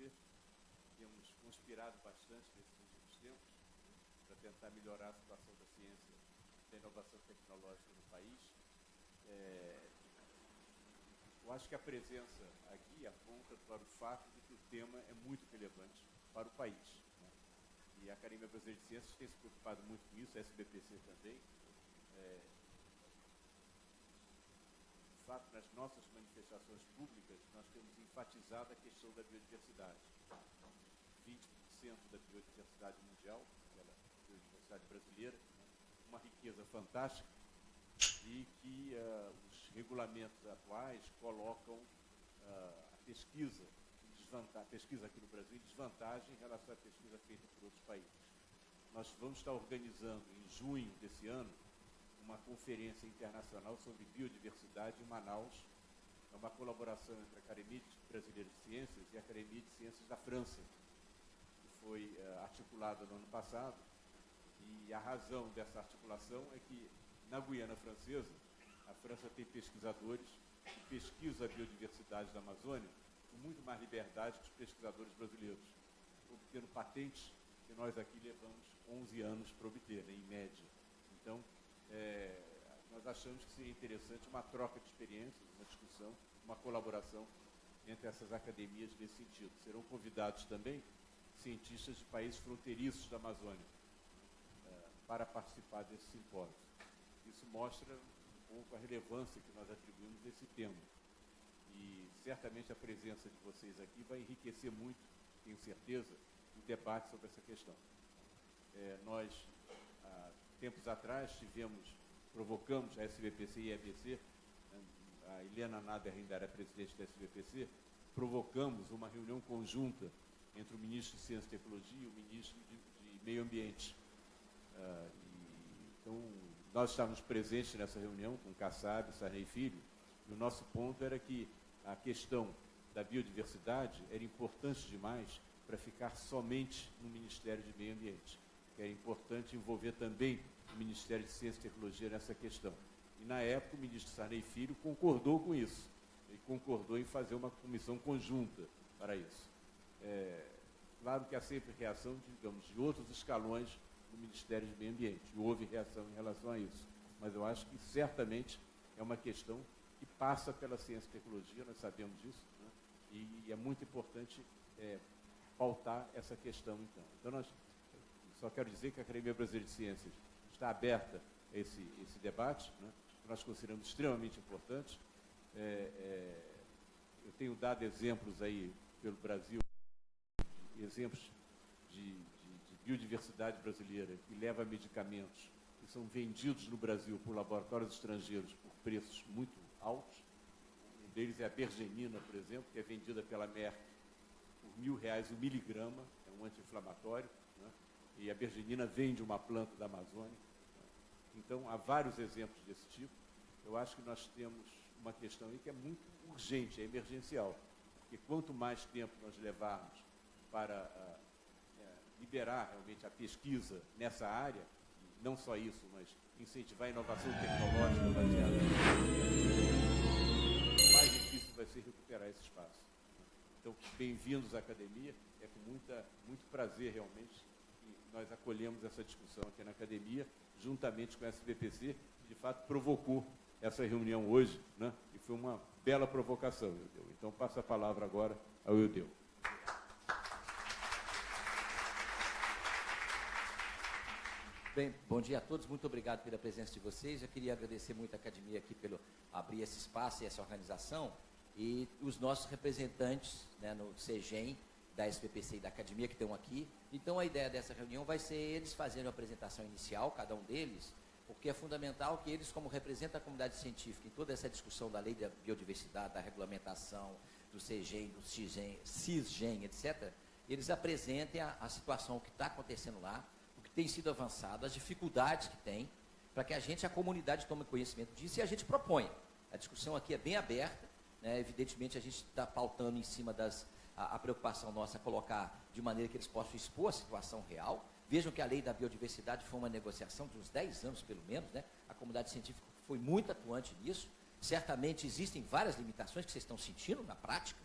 SBPC. Temos conspirado bastante nesses últimos tempos para tentar melhorar a situação da ciência da inovação tecnológica no país. É, eu acho que a presença aqui aponta para o fato de que o tema é muito relevante para o país. Né? E a Academia Brasileira de Ciências tem se preocupado muito com isso, a SBPC também. É, fato, nas nossas manifestações públicas, nós temos enfatizado a questão da biodiversidade. 20% da biodiversidade mundial, aquela biodiversidade brasileira, uma riqueza fantástica, e que uh, os regulamentos atuais colocam uh, a pesquisa a pesquisa aqui no Brasil em desvantagem em relação à pesquisa feita por outros países. Nós vamos estar organizando em junho desse ano uma conferência internacional sobre biodiversidade em Manaus. É uma colaboração entre a Academia Brasileira de Ciências e a Academia de Ciências da França, que foi uh, articulada no ano passado. E a razão dessa articulação é que na Guiana Francesa, a França tem pesquisadores que pesquisam a biodiversidade da Amazônia com muito mais liberdade que os pesquisadores brasileiros, obtendo patentes que nós aqui levamos 11 anos para obter, né, em média. Então, é, nós achamos que seria interessante uma troca de experiências, uma discussão, uma colaboração entre essas academias nesse sentido. Serão convidados também cientistas de países fronteiriços da Amazônia é, para participar desse simpósio. Isso mostra um pouco a relevância que nós atribuímos a esse tema. E certamente a presença de vocês aqui vai enriquecer muito, tenho certeza, o debate sobre essa questão. É, nós, tempos atrás, tivemos, provocamos a SBPC e a EBC, a Helena Nader ainda era presidente da SBPC, provocamos uma reunião conjunta entre o ministro de Ciência e Tecnologia e o ministro de, de Meio Ambiente. Uh, e, então, nós estávamos presentes nessa reunião com Kassab, Sarney Filho, e o nosso ponto era que a questão da biodiversidade era importante demais para ficar somente no Ministério de Meio Ambiente, que era importante envolver também o Ministério de Ciência e Tecnologia nessa questão. E, na época, o ministro Sarney Filho concordou com isso, e concordou em fazer uma comissão conjunta para isso. É, claro que há sempre reação, digamos, de outros escalões do Ministério de Meio Ambiente. Houve reação em relação a isso. Mas eu acho que certamente é uma questão que passa pela ciência e tecnologia, nós sabemos disso, né? e, e, é muito importante é, pautar essa questão, então. Então, nós, só quero dizer que a Academia Brasileira de Ciências está aberta a esse, esse debate, né? nós consideramos extremamente importante. É, é, eu tenho dado exemplos aí pelo Brasil, exemplos de, biodiversidade brasileira, que leva medicamentos que são vendidos no Brasil por laboratórios estrangeiros por preços muito altos. Um deles é a bergenina, por exemplo, que é vendida pela Merck por mil reais o miligrama, é um anti-inflamatório? E a bergenina vem de uma planta da Amazônia. Então, há vários exemplos desse tipo. Eu acho que nós temos uma questão aí que é muito urgente, é emergencial, porque quanto mais tempo nós levarmos para uh, liberar realmente a pesquisa nessa área, não só isso, mas incentivar a inovação tecnológica baseada mais difícil vai ser recuperar esse espaço. Então, bem-vindos à academia, é com muita, muito prazer realmente nós acolhemos essa discussão aqui na academia, juntamente com a SBPC, que de fato provocou essa reunião hoje, né? e foi uma bela provocação, Eudeu. Então, passo a palavra agora ao Eudeu. Bem, bom dia a todos, muito obrigado pela presença de vocês. Eu queria agradecer muito a academia aqui pelo abrir esse espaço e essa organização e os nossos representantes né, no CEGEM, da SPPC e da academia que estão aqui. Então a ideia dessa reunião vai ser eles fazendo a apresentação inicial, cada um deles, porque é fundamental que eles, como representam a comunidade científica em toda essa discussão da lei da biodiversidade, da regulamentação, do CEGEM, do CISGEM, CISGEM etc., eles apresentem a, a situação que está acontecendo lá, que tem sido avançado, as dificuldades que tem, para que a gente, a comunidade, tome conhecimento disso e a gente propõe. A discussão aqui é bem aberta, né? evidentemente a gente está pautando em cima das. A, a, preocupação nossa é colocar de maneira que eles possam expor a situação real. Vejam que a lei da biodiversidade foi uma negociação de uns 10 anos, pelo menos, né? a comunidade científica foi muito atuante nisso. Certamente existem várias limitações que vocês estão sentindo na prática,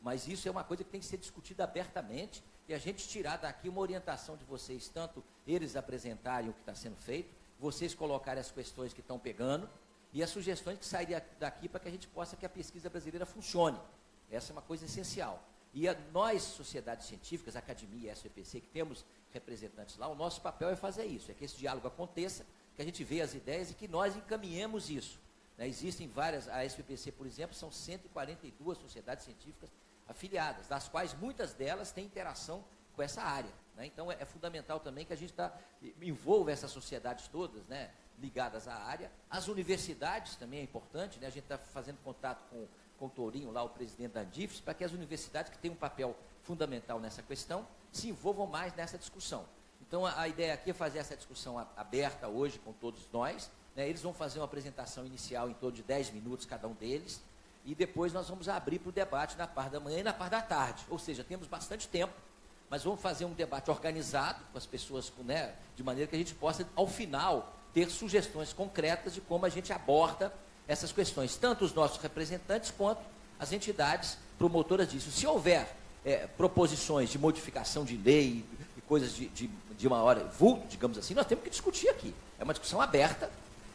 Mas isso é uma coisa que tem que ser discutida abertamente e a gente tirar daqui uma orientação de vocês, tanto eles apresentarem o que está sendo feito, vocês colocarem as questões que estão pegando e as sugestões que sairiam daqui para que a gente possa que a pesquisa brasileira funcione. Essa é uma coisa essencial. E a, nós, sociedades científicas, academia, SPPC, que temos representantes lá, o nosso papel é fazer isso, é que esse diálogo aconteça, que a gente veja as ideias e que nós encaminhemos isso. Né? Existem várias, a SPPC, por exemplo, são 142 sociedades científicas afiliadas, das quais muitas delas têm interação com essa área. Né? Então é, é, fundamental também que a gente tá, envolva essas sociedades todas, né, ligadas à área. As universidades também é importante, né? a gente está fazendo contato com, com o Tourinho, lá o presidente da Andifes, para que as universidades que têm um papel fundamental nessa questão se envolvam mais nessa discussão. Então a, a ideia aqui é fazer essa discussão aberta hoje com todos nós. Né? Eles vão fazer uma apresentação inicial em torno de 10 minutos cada um deles e depois nós vamos abrir para o debate na parte da manhã e na parte da tarde. Ou seja, temos bastante tempo, mas vamos fazer um debate organizado com as pessoas, né, de maneira que a gente possa, ao final, ter sugestões concretas de como a gente aborda essas questões, tanto os nossos representantes quanto as entidades promotoras disso. Se houver é, proposições de modificação de lei e coisas de, de, de uma hora vulto, digamos assim, nós temos que discutir aqui. É uma discussão aberta.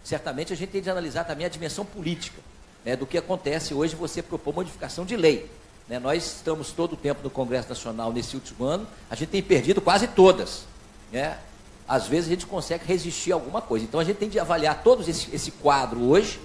Certamente a gente tem de analisar também a dimensão política né, do que acontece hoje você propor modificação de lei. Né, nós estamos todo o tempo no Congresso Nacional nesse último ano, a gente tem perdido quase todas. Né? Às vezes a gente consegue resistir a alguma coisa. Então a gente tem de avaliar todo esse, esse quadro hoje.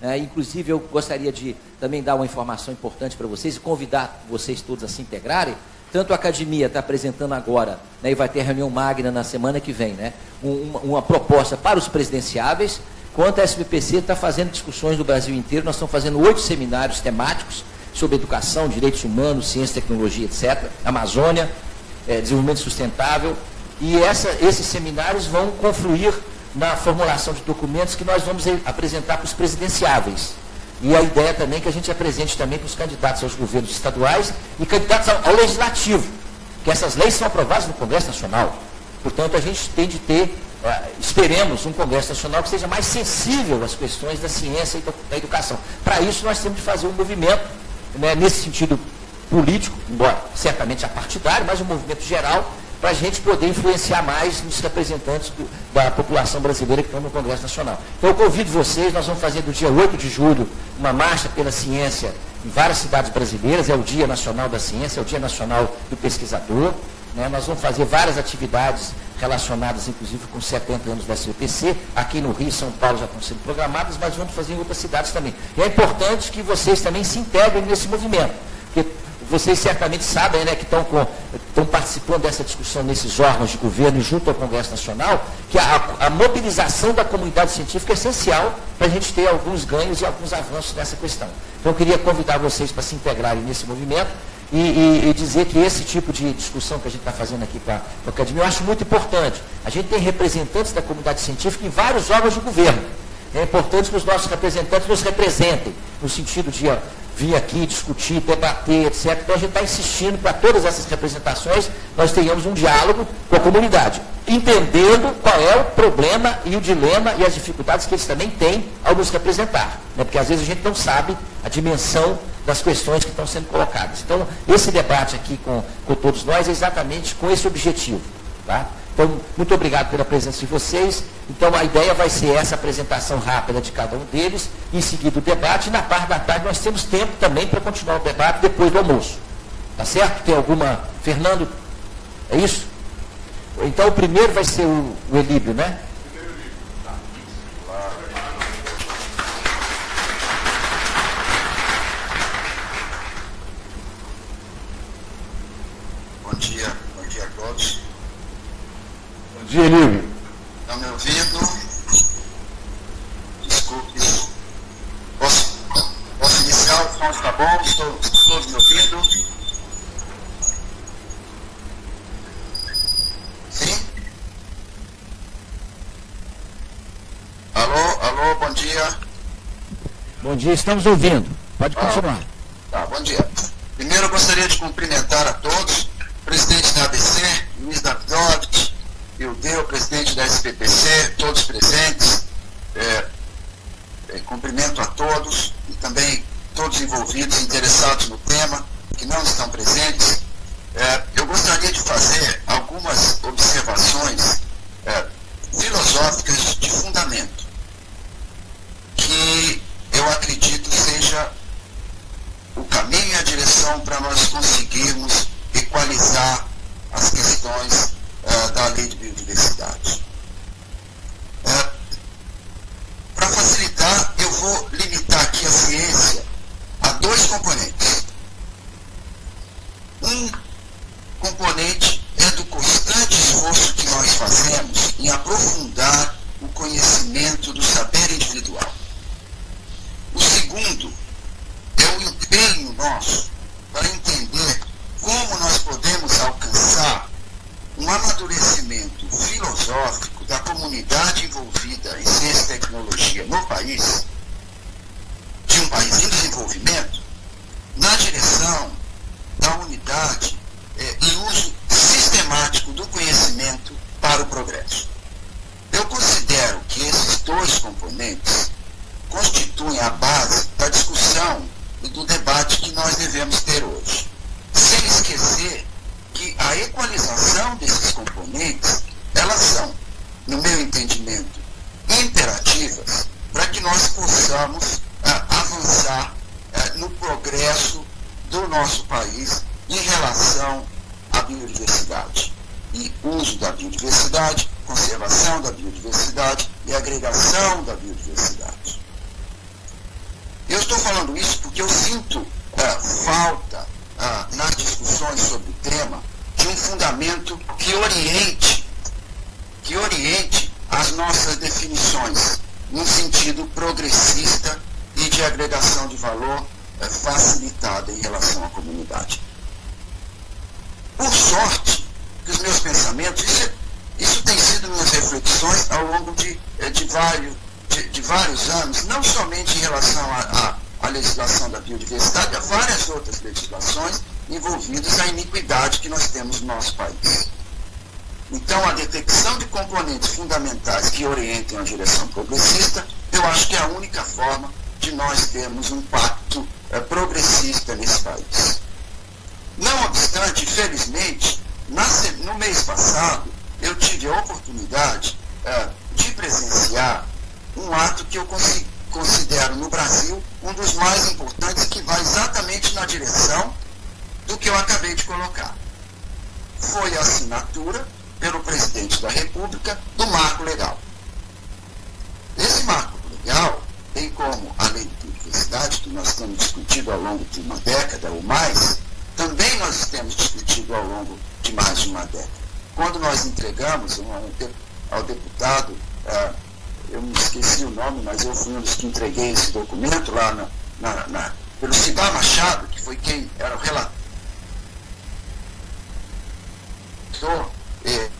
Né? Inclusive eu gostaria de também dar uma informação importante para vocês e convidar vocês todos a se integrarem. Tanto a academia está apresentando agora, né, e vai ter reunião magna na semana que vem, né, uma, uma proposta para os presidenciáveis, Quanto a SBPC está fazendo discussões no Brasil inteiro, nós estamos fazendo oito seminários temáticos sobre educação, direitos humanos, ciência, tecnologia, etc. Amazônia, é, desenvolvimento sustentável. E essa, esses seminários vão confluir na formulação de documentos que nós vamos apresentar para os presidenciáveis. E a ideia também é que a gente apresente também para os candidatos aos governos estaduais e candidatos ao, ao legislativo, que essas leis são aprovadas no Congresso Nacional. Portanto, a gente tem de ter é, esperemos um Congresso Nacional que seja mais sensível às questões da ciência e da educação. Para isso, nós temos de fazer um movimento, né, nesse sentido político, embora certamente apartidário, mas um movimento geral, para a gente poder influenciar mais nos representantes do, da população brasileira que estão no Congresso Nacional. Então, eu convido vocês, nós vamos fazer do dia 8 de julho uma marcha pela ciência em várias cidades brasileiras, é o Dia Nacional da Ciência, é o Dia Nacional do Pesquisador. Né? Nós vamos fazer várias atividades relacionadas, inclusive, com 70 anos da SBPC. Aqui no Rio e São Paulo já estão sendo programadas, mas vamos fazer em outras cidades também. E é importante que vocês também se integrem nesse movimento. Porque vocês certamente sabem né, que estão, participando dessa discussão nesses órgãos de governo junto ao Congresso Nacional, que a, a mobilização da comunidade científica é essencial para a gente ter alguns ganhos e alguns avanços nessa questão. Então, eu queria convidar vocês para se integrarem nesse movimento e, e, e, dizer que esse tipo de discussão que a gente está fazendo aqui com a, com a academia, eu acho muito importante. A gente tem representantes da comunidade científica em vários órgãos de governo. É importante que os nossos representantes nos representem, no sentido de ó, vir aqui discutir, debater, etc. Então a gente está insistindo para todas essas representações nós tenhamos um diálogo com a comunidade, entendendo qual é o problema e o dilema e as dificuldades que eles também têm ao nos representar. Né? Porque às vezes a gente não sabe a dimensão das questões que estão sendo colocadas. Então, esse debate aqui com, com todos nós é exatamente com esse objetivo. Tá? Então, muito obrigado pela presença de vocês. Então, a ideia vai ser essa apresentação rápida de cada um deles, em seguida o debate, e na parte da tarde nós temos tempo também para continuar o debate depois do almoço. Tá certo? Tem alguma... Fernando, é isso? Então, o primeiro vai ser o, o Elíbio, né? Lívio. Estão me ouvindo? Desculpe. Posso, posso iniciar? O som está bom? Estou todos me ouvindo? Sim? Alô, alô, bom dia. Bom dia, estamos ouvindo. Pode ah, continuar. Ah, tá, bom dia. Primeiro eu gostaria de cumprimentar a todos, presidente da ABC, Ildeu, presidente da SPPC, todos presentes, é, é, cumprimento a todos e também todos envolvidos, interessados no tema, que que não estão presentes, é, eu gostaria de fazer algumas observações é, filosóficas de fundamento, que eu acredito seja o caminho e a direção para nós conseguirmos equalizar as questões uh, da lei de biodiversidade. Uh, para facilitar, eu vou limitar aqui a ciência a dois componentes. Um componente é do constante esforço que nós fazemos em aprofundar o conhecimento do saber individual. O segundo é o empenho nosso para entender como nós podemos alcançar um amadurecimento filosófico da comunidade envolvida em ciência e tecnologia no país, de um país em desenvolvimento, na direção da unidade eh, e uso sistemático do conhecimento para o progresso. Eu considero que esses dois componentes constituem a base da discussão e do debate que nós devemos ter hoje. Sem esquecer que a equalização desses componentes, elas são, no meu entendimento, imperativas para que nós possamos ah, avançar ah, no progresso do nosso país em relação à biodiversidade e uso da biodiversidade, conservação da biodiversidade e agregação da biodiversidade. Eu estou falando isso porque eu sinto uh, falta uh, nas discussões sobre o tema de um fundamento que oriente, que oriente as nossas definições num sentido progressista e de agregação de valor uh, facilitada em relação à comunidade. Por sorte, que os meus pensamentos, isso, isso tem sido minhas reflexões ao longo de, eh, de vários de, de vários anos, não somente em relação à legislação da biodiversidade, há várias outras legislações envolvidas na iniquidade que nós temos no nosso país. Então, a detecção de componentes fundamentais que orientem a direção progressista, eu acho que é a única forma de nós termos um pacto é, progressista nesse país. Não obstante, felizmente, no mês passado, eu tive a oportunidade é, de presenciar um ato que eu considero no Brasil um dos mais importantes que vai exatamente na direção do que eu acabei de colocar. Foi a assinatura pelo presidente da República do marco legal. Esse marco legal, bem como a lei de biodiversidade, que nós temos discutido ao longo de uma década ou mais, também nós temos discutido ao longo de mais de uma década. Quando nós entregamos ao deputado uh, eu me esqueci o nome, mas eu fui um dos que entreguei esse documento lá na, na, na, pelo Cibar Machado, que foi quem era o relator eh,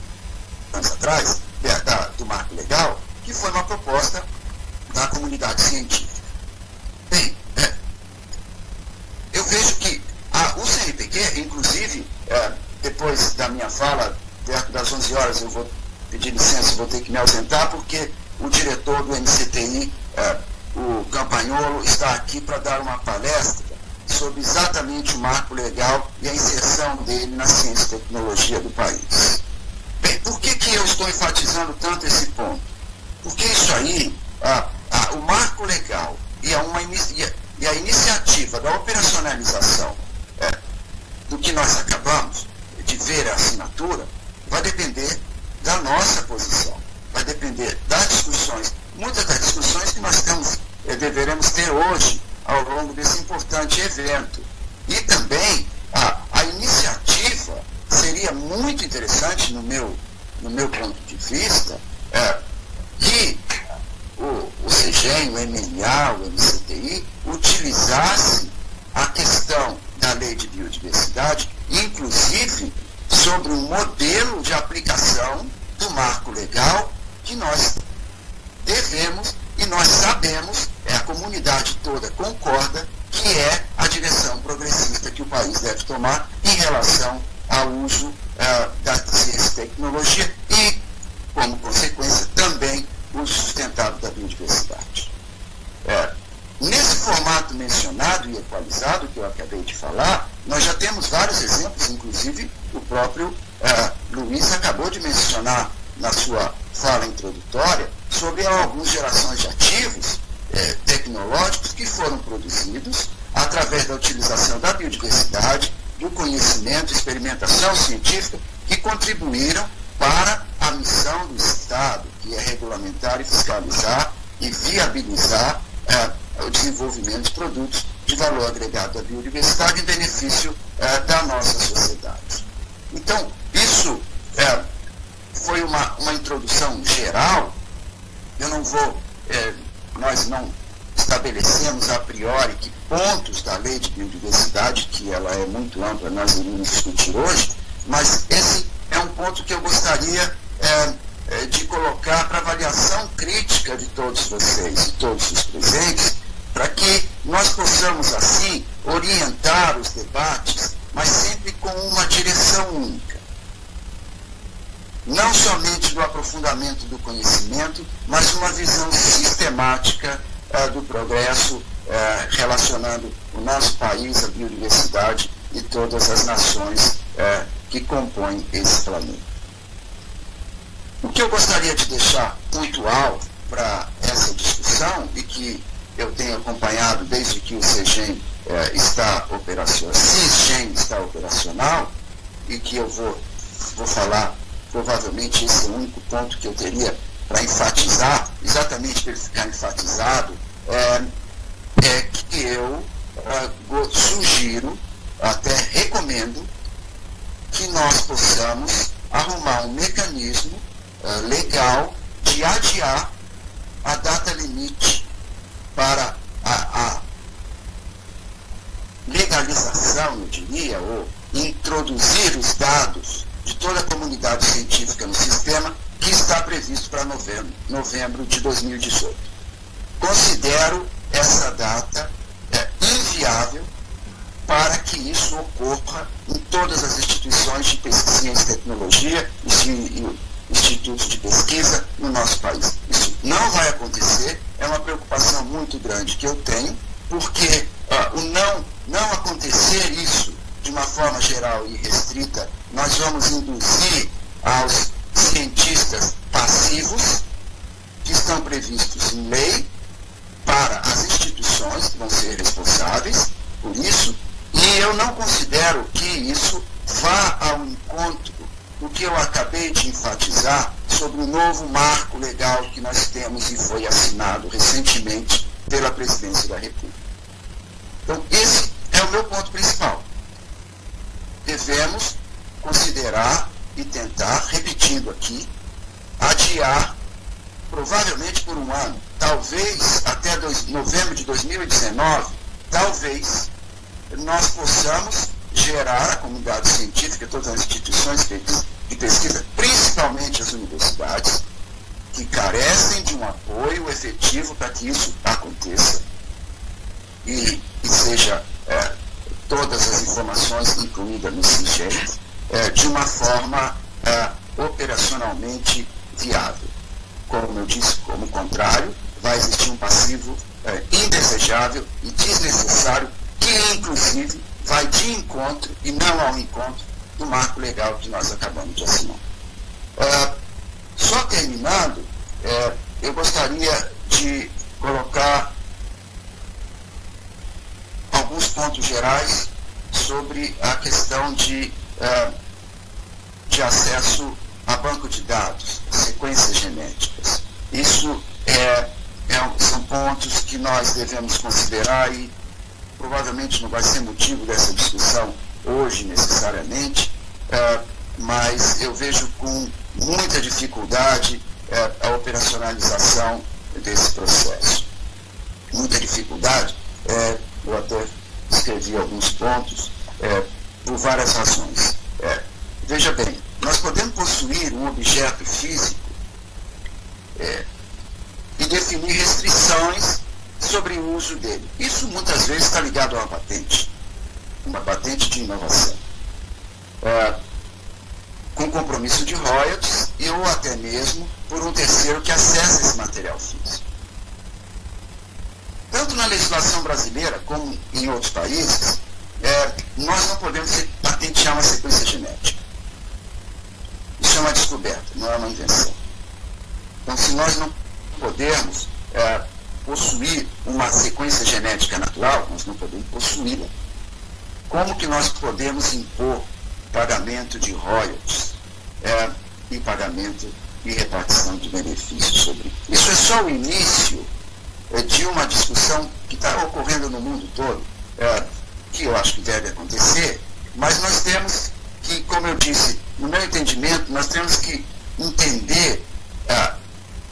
anos atrás, da, do marco legal, que foi uma proposta da comunidade científica. Bem, é, eu vejo que a, o CNPq, inclusive, é, depois da minha fala, perto das 11 horas, eu vou pedir licença, vou ter que me ausentar, porque o diretor do MCTI, é, o Campagnolo, está aqui para dar uma palestra sobre exatamente o marco legal e a inserção dele na ciência e tecnologia do país. Bem, por que, que eu estou enfatizando tanto esse ponto? Porque isso aí, a, a, o marco legal e a, uma, e a, iniciativa da operacionalização é, do que nós acabamos de ver a assinatura vai depender da nossa posição vai depender das discussões, muitas das discussões que nós temos, eh, deveremos ter hoje ao longo desse importante evento. E também a, a iniciativa seria muito interessante, no meu, no meu ponto de vista, é, que o, o CGEM, o MNA, o MCTI, utilizasse a questão da lei de biodiversidade, inclusive sobre um modelo de aplicação do marco legal que nós devemos e nós sabemos, é a comunidade toda concorda, que é a direção progressista que o país deve tomar em relação ao uso uh, da ciência e tecnologia e, como consequência, também o sustentável da biodiversidade. É, nesse formato mencionado e equalizado que eu acabei de falar, nós já temos vários exemplos, inclusive o próprio uh, Luiz acabou de mencionar na sua fala introdutória sobre algumas gerações de ativos eh, tecnológicos que foram produzidos através da utilização da biodiversidade, do conhecimento, experimentação científica, que contribuíram para a missão do Estado, que é regulamentar e fiscalizar e viabilizar eh, o desenvolvimento de produtos de valor agregado à biodiversidade em benefício eh, da nossa sociedade. Então, isso é, foi uma, uma introdução geral. Eu não vou, é, nós não estabelecemos a priori que pontos da lei de biodiversidade, que ela é muito ampla, nós iremos discutir hoje, mas esse é um ponto que eu gostaria é, é de colocar para avaliação crítica de todos vocês, de todos os presentes, para que nós possamos, assim, orientar os debates mas sempre com uma direção única. Não somente do aprofundamento do conhecimento, mas uma visão sistemática uh, do progresso, uh, relacionando o nosso país, a biodiversidade e todas as nações uh, que compõem esse planeta. O que eu gostaria de deixar pontual para essa discussão e que eu tenho acompanhado desde que o CEGEM está operacional, CISGEM está operacional, e que eu vou, vou falar, provavelmente esse é o único ponto que eu teria para enfatizar, exatamente para ele ficar enfatizado, é, é que eu é, sugiro, até recomendo, que nós possamos arrumar um mecanismo é, legal de adiar a data limite para a, a legalização, eu diria, ou introduzir os dados de toda a comunidade científica no sistema que está previsto para novembro, novembro de 2018. Considero essa data é, inviável para que isso ocorra em todas as instituições de pesquisa e tecnologia institutos de pesquisa no nosso país. Isso não vai acontecer, é uma preocupação muito grande que eu tenho, porque uh, o não, não acontecer isso de uma forma geral e restrita, nós vamos induzir aos cientistas passivos, que estão previstos em lei, para as instituições que vão ser responsáveis por isso, e eu não considero que isso vá ao encontro do que eu acabei de enfatizar sobre o novo marco legal que nós temos e foi assinado recentemente pela Presidência da República. Então, esse é o meu ponto principal. Devemos considerar e tentar, repetindo aqui, adiar, provavelmente por um ano, talvez até dois, novembro de 2019, talvez nós possamos gerar a comunidade científica, todas as instituições de pesquisa, principalmente as universidades, que carecem de um apoio efetivo para que isso aconteça e, e seja é, todas as informações incluídas no SIGEM é, de uma forma é, operacionalmente viável. Como eu disse, como contrário, vai existir um passivo é, indesejável e desnecessário que, inclusive, vai de encontro e não ao encontro do marco legal que nós acabamos de assinar. Uh, só terminando, uh, eu gostaria de colocar alguns pontos gerais sobre a questão de, uh, de acesso a banco de dados, sequências genéticas. Isso é, é, são pontos que nós devemos considerar e provavelmente não vai ser motivo dessa discussão hoje necessariamente, é, mas eu vejo com muita dificuldade é, a operacionalização desse processo. Muita dificuldade, é, eu até escrevi alguns pontos, é, por várias razões. É, veja bem, nós podemos possuir um objeto físico é, e definir restrições sobre o uso dele. Isso muitas vezes está ligado a uma patente, uma patente de inovação, é, com compromisso de royalties e ou até mesmo por um terceiro que acessa esse material físico. Tanto na legislação brasileira como em outros países, é, nós não podemos patentear uma sequência genética. Isso é uma descoberta, não é uma invenção. Então, se nós não podemos é, possuir uma sequência genética natural, nós não podemos possuí-la. Como que nós podemos impor pagamento de royalties é, e pagamento e repartição de benefícios sobre isso? é só o início é, de uma discussão que está ocorrendo no mundo todo, é, que eu acho que deve acontecer, mas nós temos que, como eu disse, no meu entendimento, nós temos que entender é,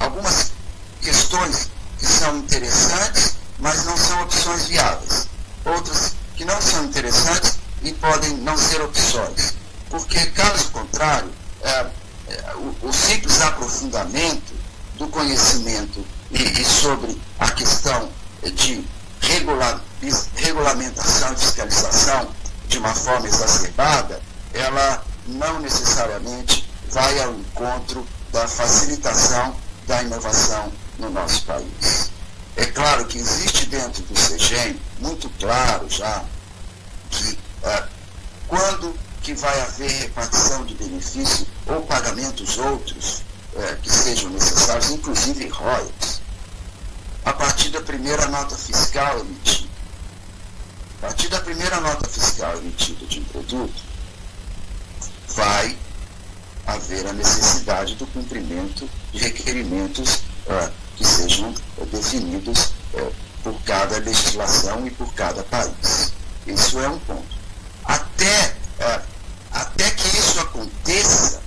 algumas questões que são interessantes, mas não são opções viáveis. Outras que não são interessantes e podem não ser opções. Porque, caso contrário, é, é, o, o, simples aprofundamento do conhecimento e, e sobre a questão de regular, regulamentação e fiscalização de uma forma exacerbada, ela não necessariamente vai ao encontro da facilitação da inovação no nosso país. É claro que existe dentro do CEGEM, muito claro já, que é, quando que vai haver repartição de benefício ou pagamentos outros é, que sejam necessários, inclusive royalties, a partir da primeira nota fiscal emitida. A partir da primeira nota fiscal emitida de um produto, vai haver a necessidade do cumprimento de requerimentos que sejam é, definidos é, por cada legislação e por cada país. Isso é um ponto. Até, é, até que isso aconteça,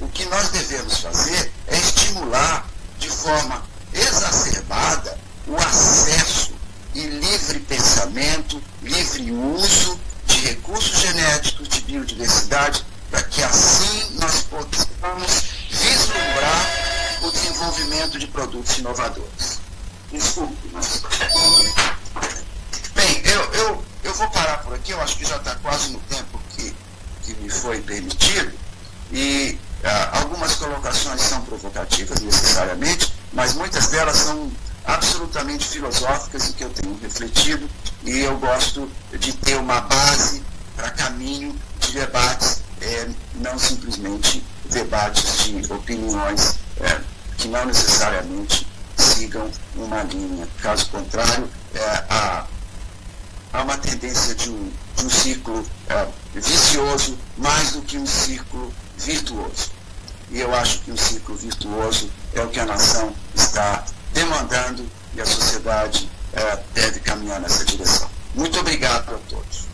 o que nós devemos fazer é estimular de forma exacerbada o acesso e livre pensamento, livre uso de recursos genéticos, de biodiversidade, para que assim nós possamos vislumbrar o desenvolvimento de produtos inovadores. Desculpe, mas... Bem, eu, eu, eu vou parar por aqui, eu acho que já está quase no tempo que, que me foi permitido, e ah, algumas colocações são provocativas necessariamente, mas muitas delas são absolutamente filosóficas e que eu tenho refletido, e eu gosto de ter uma base para caminho de debates, é, não simplesmente debates de opiniões é, que não necessariamente sigam uma linha. Caso contrário, é, há, há uma tendência de um, de um ciclo é, vicioso mais do que um ciclo virtuoso. E eu acho que um ciclo virtuoso é o que a nação está demandando e a sociedade é, deve caminhar nessa direção. Muito obrigado a todos.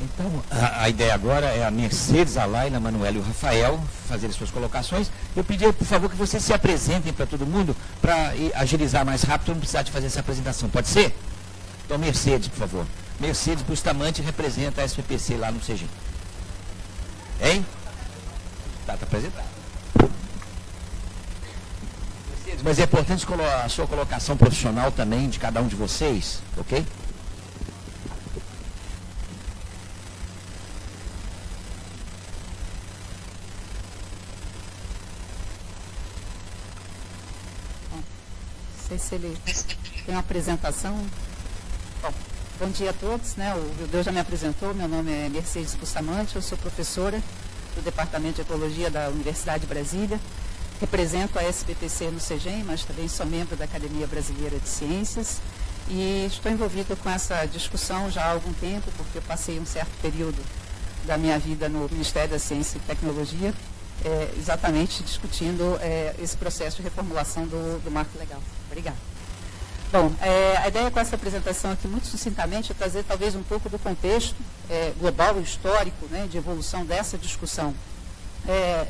Então, a, a, ideia agora é a Mercedes, a Laila, a Manuel e o Rafael fazerem suas colocações. Eu pedi, por favor, que vocês se apresentem para todo mundo, para agilizar mais rápido, não precisar de fazer essa apresentação. Pode ser? Então, Mercedes, por favor. Mercedes Bustamante representa a SPPC lá no CG. Hein? Está tá apresentado. Mercedes, mas é importante a sua colocação profissional também de cada um de vocês, ok? sei se ele tem uma apresentação. Bom, dia a todos. Né? O Deus já me apresentou. Meu nome é Mercedes Bustamante, eu sou professora do Departamento de Ecologia da Universidade de Brasília. Represento a SBPC no CEGEM, mas também sou membro da Academia Brasileira de Ciências. E estou envolvida com essa discussão já há algum tempo, porque eu passei um certo período da minha vida no Ministério da Ciência e Tecnologia, é, exatamente discutindo é, esse processo de reformulação do, do marco legal. Obrigada. Bom, é, a ideia com essa apresentação aqui, muito sucintamente, é trazer talvez um pouco do contexto é, global e histórico né, de evolução dessa discussão é,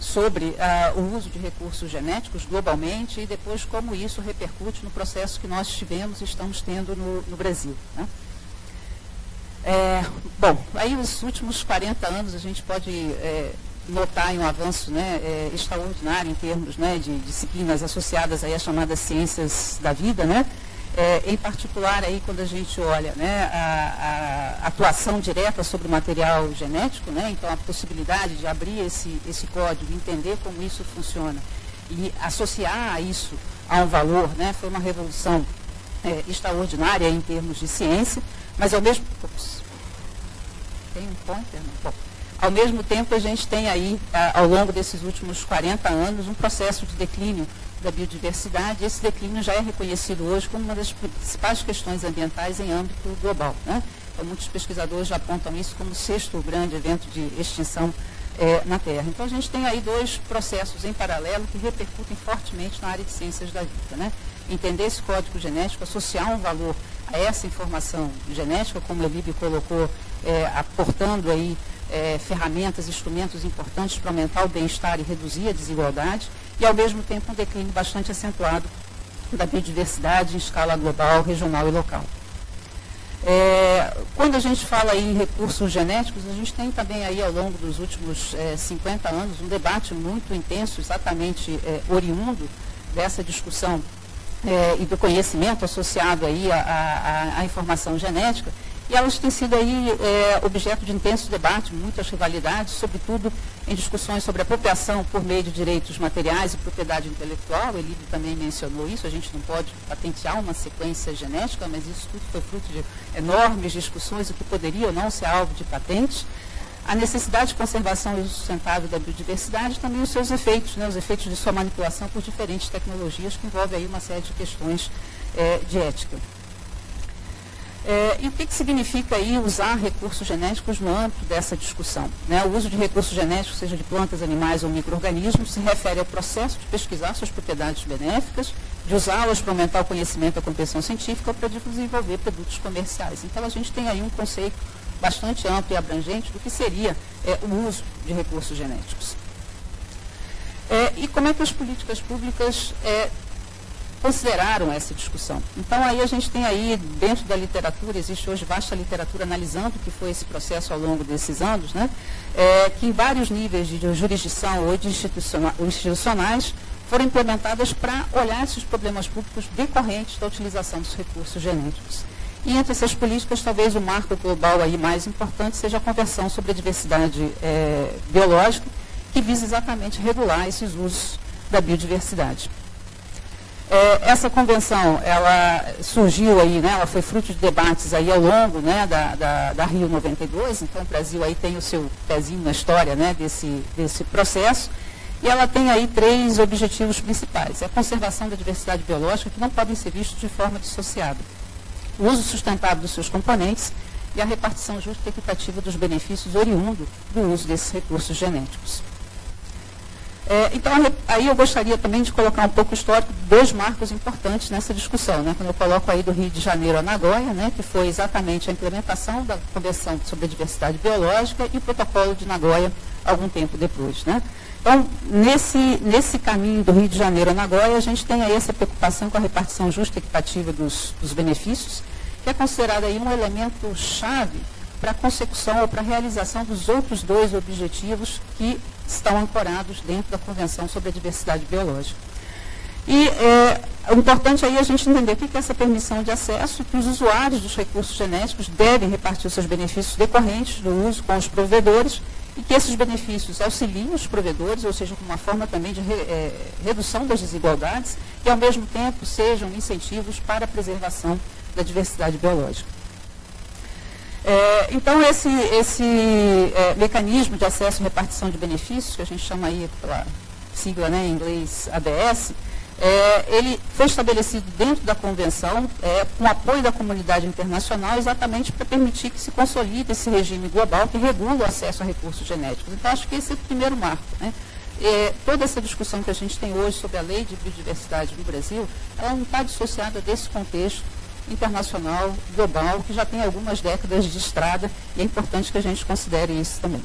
sobre ah, o uso de recursos genéticos globalmente e depois como isso repercute no processo que nós tivemos e estamos tendo no, no Brasil. Né? É, bom, aí nos últimos 40 anos a gente pode é, notar um avanço né, é, extraordinário em termos né, de disciplinas associadas aí às chamadas ciências da vida, né? É, em particular aí quando a gente olha né, a, a, atuação direta sobre o material genético, né, então a possibilidade de abrir esse, esse código, entender como isso funciona e associar isso a um valor, né, foi uma revolução é, extraordinária em termos de ciência, mas ao mesmo tem um pointer? Não? Bom, ao mesmo tempo a gente tem aí, ao longo desses últimos 40 anos, um processo de declínio da biodiversidade. Esse declínio já é reconhecido hoje como uma das principais questões ambientais em âmbito global. Né? Então, muitos pesquisadores já apontam isso como o sexto grande evento de extinção é, na Terra. Então, a gente tem aí dois processos em paralelo que repercutem fortemente na área de ciências da vida. Né? Entender esse código genético, associar um valor a essa informação genética, como a Elibe colocou, é, aportando aí é, ferramentas, instrumentos importantes para aumentar o bem-estar e reduzir a desigualdade, e ao mesmo tempo um declínio bastante acentuado da biodiversidade em escala global, regional e local. É, quando a gente fala em recursos genéticos, a gente tem também aí ao longo dos últimos é, 50 anos um debate muito intenso, exatamente é, oriundo dessa discussão é, e do conhecimento associado aí à, informação genética, e elas têm sido aí é, objeto de intenso debate, muitas rivalidades, sobretudo em discussões sobre apropriação por meio de direitos materiais e propriedade intelectual. Ele também mencionou isso, a gente não pode patentear uma sequência genética, mas isso tudo foi fruto de enormes discussões, o que poderia ou não ser alvo de patentes. A necessidade de conservação e sustentável da biodiversidade também os seus efeitos, né, os efeitos de sua manipulação por diferentes tecnologias, que envolve aí uma série de questões é, de ética. É, e o que, que, significa aí usar recursos genéticos no âmbito dessa discussão? Né? O uso de recursos genéticos, seja de plantas, animais ou micro-organismos, se refere ao processo de pesquisar suas propriedades benéficas, de usá-las para aumentar o conhecimento da compreensão científica ou para desenvolver produtos comerciais. Então, a gente tem aí um conceito bastante amplo e abrangente do que seria é, o uso de recursos genéticos. É, e como é que as políticas públicas é, consideraram essa discussão. Então aí a gente tem aí, dentro da literatura, existe hoje vasta literatura analisando o que foi esse processo ao longo desses anos, né? É, que em vários níveis de jurisdição ou de institucionais foram implementadas para olhar esses problemas públicos decorrentes da utilização dos recursos genéticos. E entre essas políticas, talvez o marco global aí mais importante seja a Convenção sobre a Diversidade é, Biológica, que visa exatamente regular esses usos da biodiversidade. É, essa convenção, ela surgiu aí, né, ela foi fruto de debates aí ao longo né, da, da, da, Rio 92, então o Brasil aí tem o seu pezinho na história né, desse, desse processo, e ela tem aí três objetivos principais. É a conservação da diversidade biológica, que não podem ser vistos de forma dissociada. O uso sustentável dos seus componentes e a repartição justa e equitativa dos benefícios oriundo do uso desses recursos genéticos. É, então, aí eu gostaria também de colocar um pouco o histórico dois marcos importantes nessa discussão. Né? Quando eu coloco aí do Rio de Janeiro a Nagoya, né, que foi exatamente a implementação da Convenção sobre a Diversidade Biológica e o Protocolo de Nagoya algum tempo depois. Né? Então, nesse, nesse caminho do Rio de Janeiro a Nagoya, a gente tem aí essa preocupação com a repartição justa e equitativa dos, dos benefícios, que é considerada aí um elemento chave para a consecução ou para a realização dos outros dois objetivos que estão ancorados dentro da Convenção sobre a Diversidade Biológica. E é, importante aí é a gente entender o que é essa permissão de acesso que os usuários dos recursos genéticos devem repartir seus benefícios decorrentes do uso com os provedores e que esses benefícios auxiliem os provedores, ou seja, como uma forma também de re, é, redução das desigualdades e, ao mesmo tempo, sejam incentivos para a preservação da diversidade biológica. É, então, esse, esse é, mecanismo de acesso e repartição de benefícios, que a gente chama aí pela sigla né, em inglês ABS, é, ele foi estabelecido dentro da convenção, é, com apoio da comunidade internacional, exatamente para permitir que se consolide esse regime global que regula o acesso a recursos genéticos. Então, acho que esse é o primeiro marco. Né? É, toda essa discussão que a gente tem hoje sobre a lei de biodiversidade no Brasil, ela não está dissociada desse contexto internacional, global, que já tem algumas décadas de estrada e é importante que a gente considere isso também.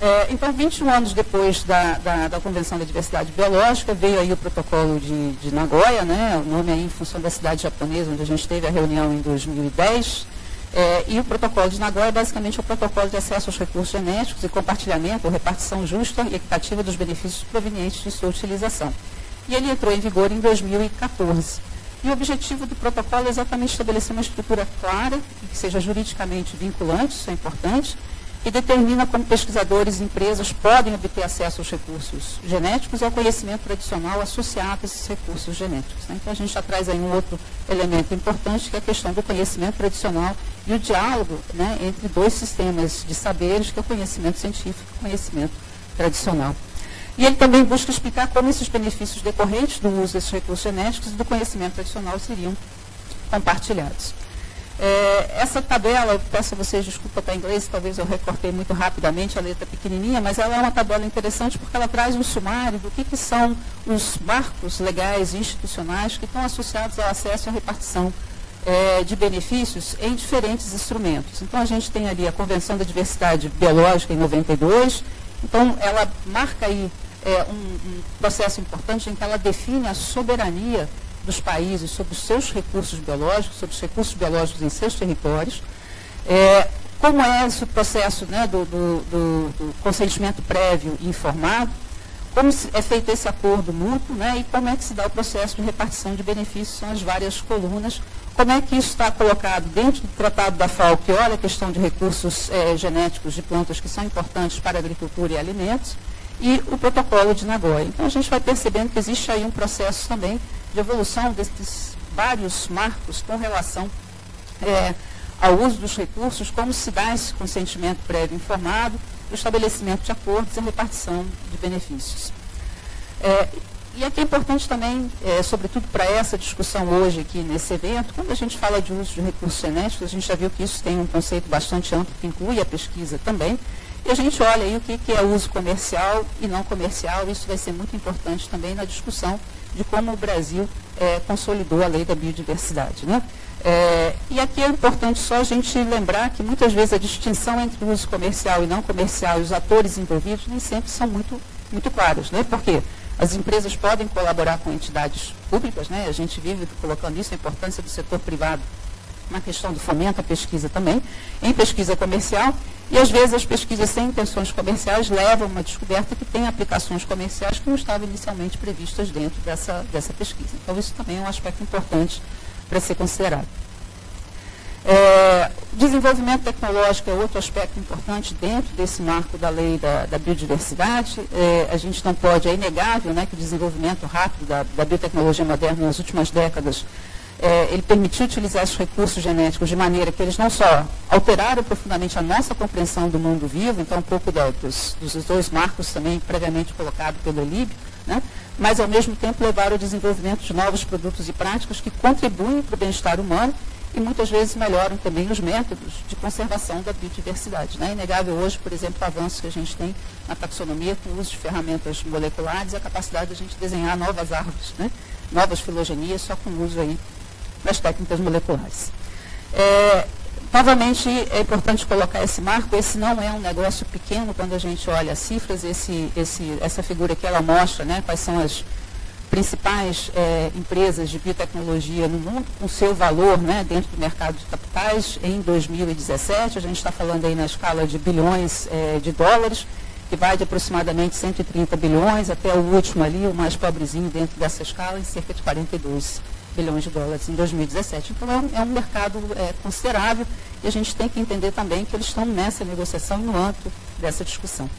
É, então, 21 anos depois da, da, da, Convenção da Diversidade Biológica, veio aí o protocolo de, de Nagoya, né, o nome aí em função da cidade japonesa, onde a gente teve a reunião em 2010, é, e o protocolo de Nagoya é basicamente o protocolo de acesso aos recursos genéticos e compartilhamento ou repartição justa e equitativa dos benefícios provenientes de sua utilização. E ele entrou em vigor em 2014. E o objetivo do protocolo é exatamente estabelecer uma estrutura clara e que seja juridicamente vinculante, isso é importante, que determina como pesquisadores e empresas podem obter acesso aos recursos genéticos e ao conhecimento tradicional associado a esses recursos genéticos. Né? Então, a gente já traz aí um outro elemento importante, que é a questão do conhecimento tradicional e o diálogo né, entre dois sistemas de saberes, que é o conhecimento científico e o conhecimento tradicional. E ele também busca explicar como esses benefícios decorrentes do uso desses recursos genéticos e do conhecimento tradicional seriam compartilhados. É, essa tabela, eu peço a vocês desculpa para inglês, talvez eu recortei muito rapidamente, a letra pequenininha, mas ela é uma tabela interessante porque ela traz um sumário do que, que são os marcos legais e institucionais que estão associados ao acesso à repartição é, de benefícios em diferentes instrumentos. Então, a gente tem ali a Convenção da Diversidade Biológica em 92, então ela marca aí é, um, um processo importante em que ela define a soberania dos países sobre os seus recursos biológicos, sobre os recursos biológicos em seus territórios, é, como é esse processo né, do, do, do, consentimento prévio e informado, como é feito esse acordo mútuo né, e como é que se dá o processo de repartição de benefícios, são as várias colunas, como é que isso está colocado dentro do Tratado da FAO, que olha a questão de recursos é, genéticos de plantas que são importantes para a agricultura e alimentos, e o protocolo de Nagoya. Então, a gente vai percebendo que existe aí um processo também de evolução desses vários marcos com relação é, ao uso dos recursos, como se dá esse consentimento prévio informado, o estabelecimento de acordos e a repartição de benefícios. É, e aqui é importante também, é, sobretudo para essa discussão hoje aqui nesse evento, quando a gente fala de uso de recursos genéticos, a gente já viu que isso tem um conceito bastante amplo, que inclui a pesquisa também, e a gente olha aí o que, que é uso comercial e não comercial, isso vai ser muito importante também na discussão de como o Brasil é, consolidou a lei da biodiversidade. Né? É, e aqui é importante só a gente lembrar que muitas vezes a distinção entre uso comercial e não comercial e os atores envolvidos nem sempre são muito, muito claros. Né? Por quê? As empresas podem colaborar com entidades públicas, né? a gente vive colocando isso, a importância do setor privado na questão do fomento à pesquisa também, em pesquisa comercial, e às vezes as pesquisas sem intenções comerciais levam a uma descoberta que tem aplicações comerciais que não estavam inicialmente previstas dentro dessa, dessa pesquisa. Então, isso também é um aspecto importante para ser considerado. É, desenvolvimento tecnológico é outro aspecto importante dentro desse marco da lei da, da biodiversidade. É, a gente não pode, é inegável né, que o desenvolvimento rápido da, da biotecnologia moderna nas últimas décadas é, ele permitiu utilizar esses recursos genéticos de maneira que eles não só alteraram profundamente a nossa compreensão do mundo vivo, então um pouco da, dos, dos, dois marcos também previamente colocados pelo Elib, né, mas ao mesmo tempo levaram ao desenvolvimento de novos produtos e práticas que contribuem para o bem-estar humano e muitas vezes melhoram também os métodos de conservação da biodiversidade. Né? É inegável hoje, por exemplo, o avanço que a gente tem na taxonomia com o uso de ferramentas moleculares e a capacidade de a gente desenhar novas árvores, né? novas filogenias, só com o uso aí das técnicas moleculares. É, novamente, é importante colocar esse marco, esse não é um negócio pequeno quando a gente olha as cifras, esse, esse, essa figura aqui ela mostra né, quais são as principais é, empresas de biotecnologia no mundo, com seu valor né, dentro do mercado de capitais em 2017, a gente está falando aí na escala de bilhões é, de dólares, que vai de aproximadamente 130 bilhões até o último ali, o mais pobrezinho dentro dessa escala, em cerca de 42 bilhões de dólares em 2017. Então, é um, é um mercado é, considerável e a gente tem que entender também que eles estão nessa negociação no âmbito dessa discussão.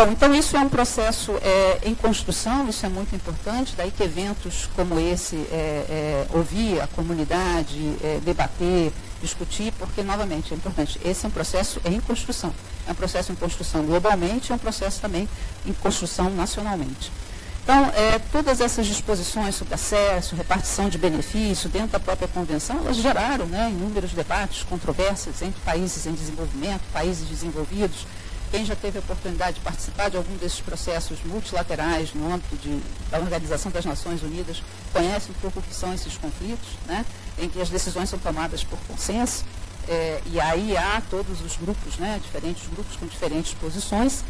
Bom, então isso é um processo é, em construção, isso é muito importante, daí que eventos como esse, é, é, ouvir a comunidade, é, debater, discutir, porque, novamente, é importante, esse é um processo em construção. É um processo em construção globalmente, é um processo também em construção nacionalmente. Então, é, todas essas disposições sobre acesso, repartição de benefício dentro da própria convenção, elas geraram né, inúmeros debates, controvérsias entre países em desenvolvimento, países desenvolvidos. Quem já teve a oportunidade de participar de algum desses processos multilaterais no âmbito de, da Organização das Nações Unidas conhece um pouco o que são esses conflitos, né, em que as decisões são tomadas por consenso. É, e aí há todos os grupos, né, diferentes grupos com diferentes posições.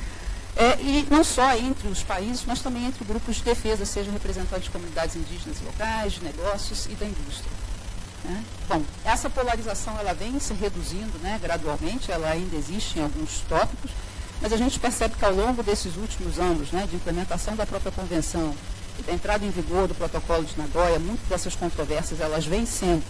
É, e não só entre os países, mas também entre grupos de defesa, seja representantes de comunidades indígenas locais, de negócios e da indústria. Né? Bom, essa polarização ela vem se reduzindo né, gradualmente, ela ainda existe em alguns tópicos, mas a gente percebe que ao longo desses últimos anos né, de implementação da própria convenção e da entrada em vigor do protocolo de Nagoya, muitas dessas controvérsias elas vêm sendo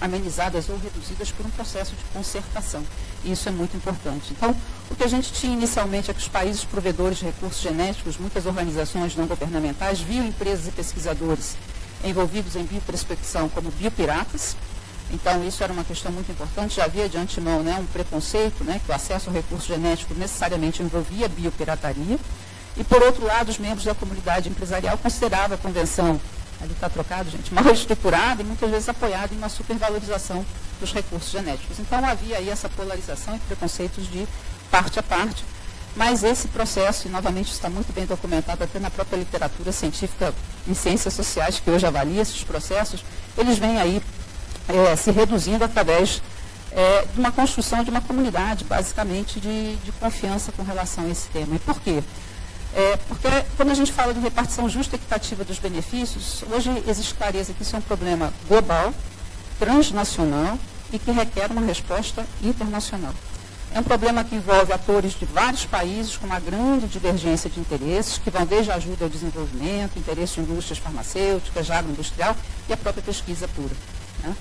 amenizadas ou reduzidas por um processo de concertação. E isso é muito importante. Então, o que a gente tinha inicialmente é que os países provedores de recursos genéticos, muitas organizações não governamentais, viam empresas e pesquisadores envolvidos em bioprospecção como biopiratas. Então, isso era uma questão muito importante. Já havia de antemão né, um preconceito, né, que o acesso ao recurso genético necessariamente envolvia biopirataria. E, por outro lado, os membros da comunidade empresarial consideravam a convenção, ali está trocado, gente, mal estruturada e muitas vezes apoiada em uma supervalorização dos recursos genéticos. Então, havia aí essa polarização e preconceitos de parte a parte, mas esse processo, e novamente está muito bem documentado até na própria literatura científica em ciências sociais, que hoje avalia esses processos, eles vêm aí é, se reduzindo através é, de uma construção de uma comunidade, basicamente, de, de confiança com relação a esse tema. E por quê? É, porque quando a gente fala de repartição justa e equitativa dos benefícios, hoje existe clareza que isso é um problema global, transnacional e que requer uma resposta internacional. É um problema que envolve atores de vários países com uma grande divergência de interesses, que vão desde a ajuda ao desenvolvimento, interesse de indústrias farmacêuticas, agroindustrial e a própria pesquisa pura. Né?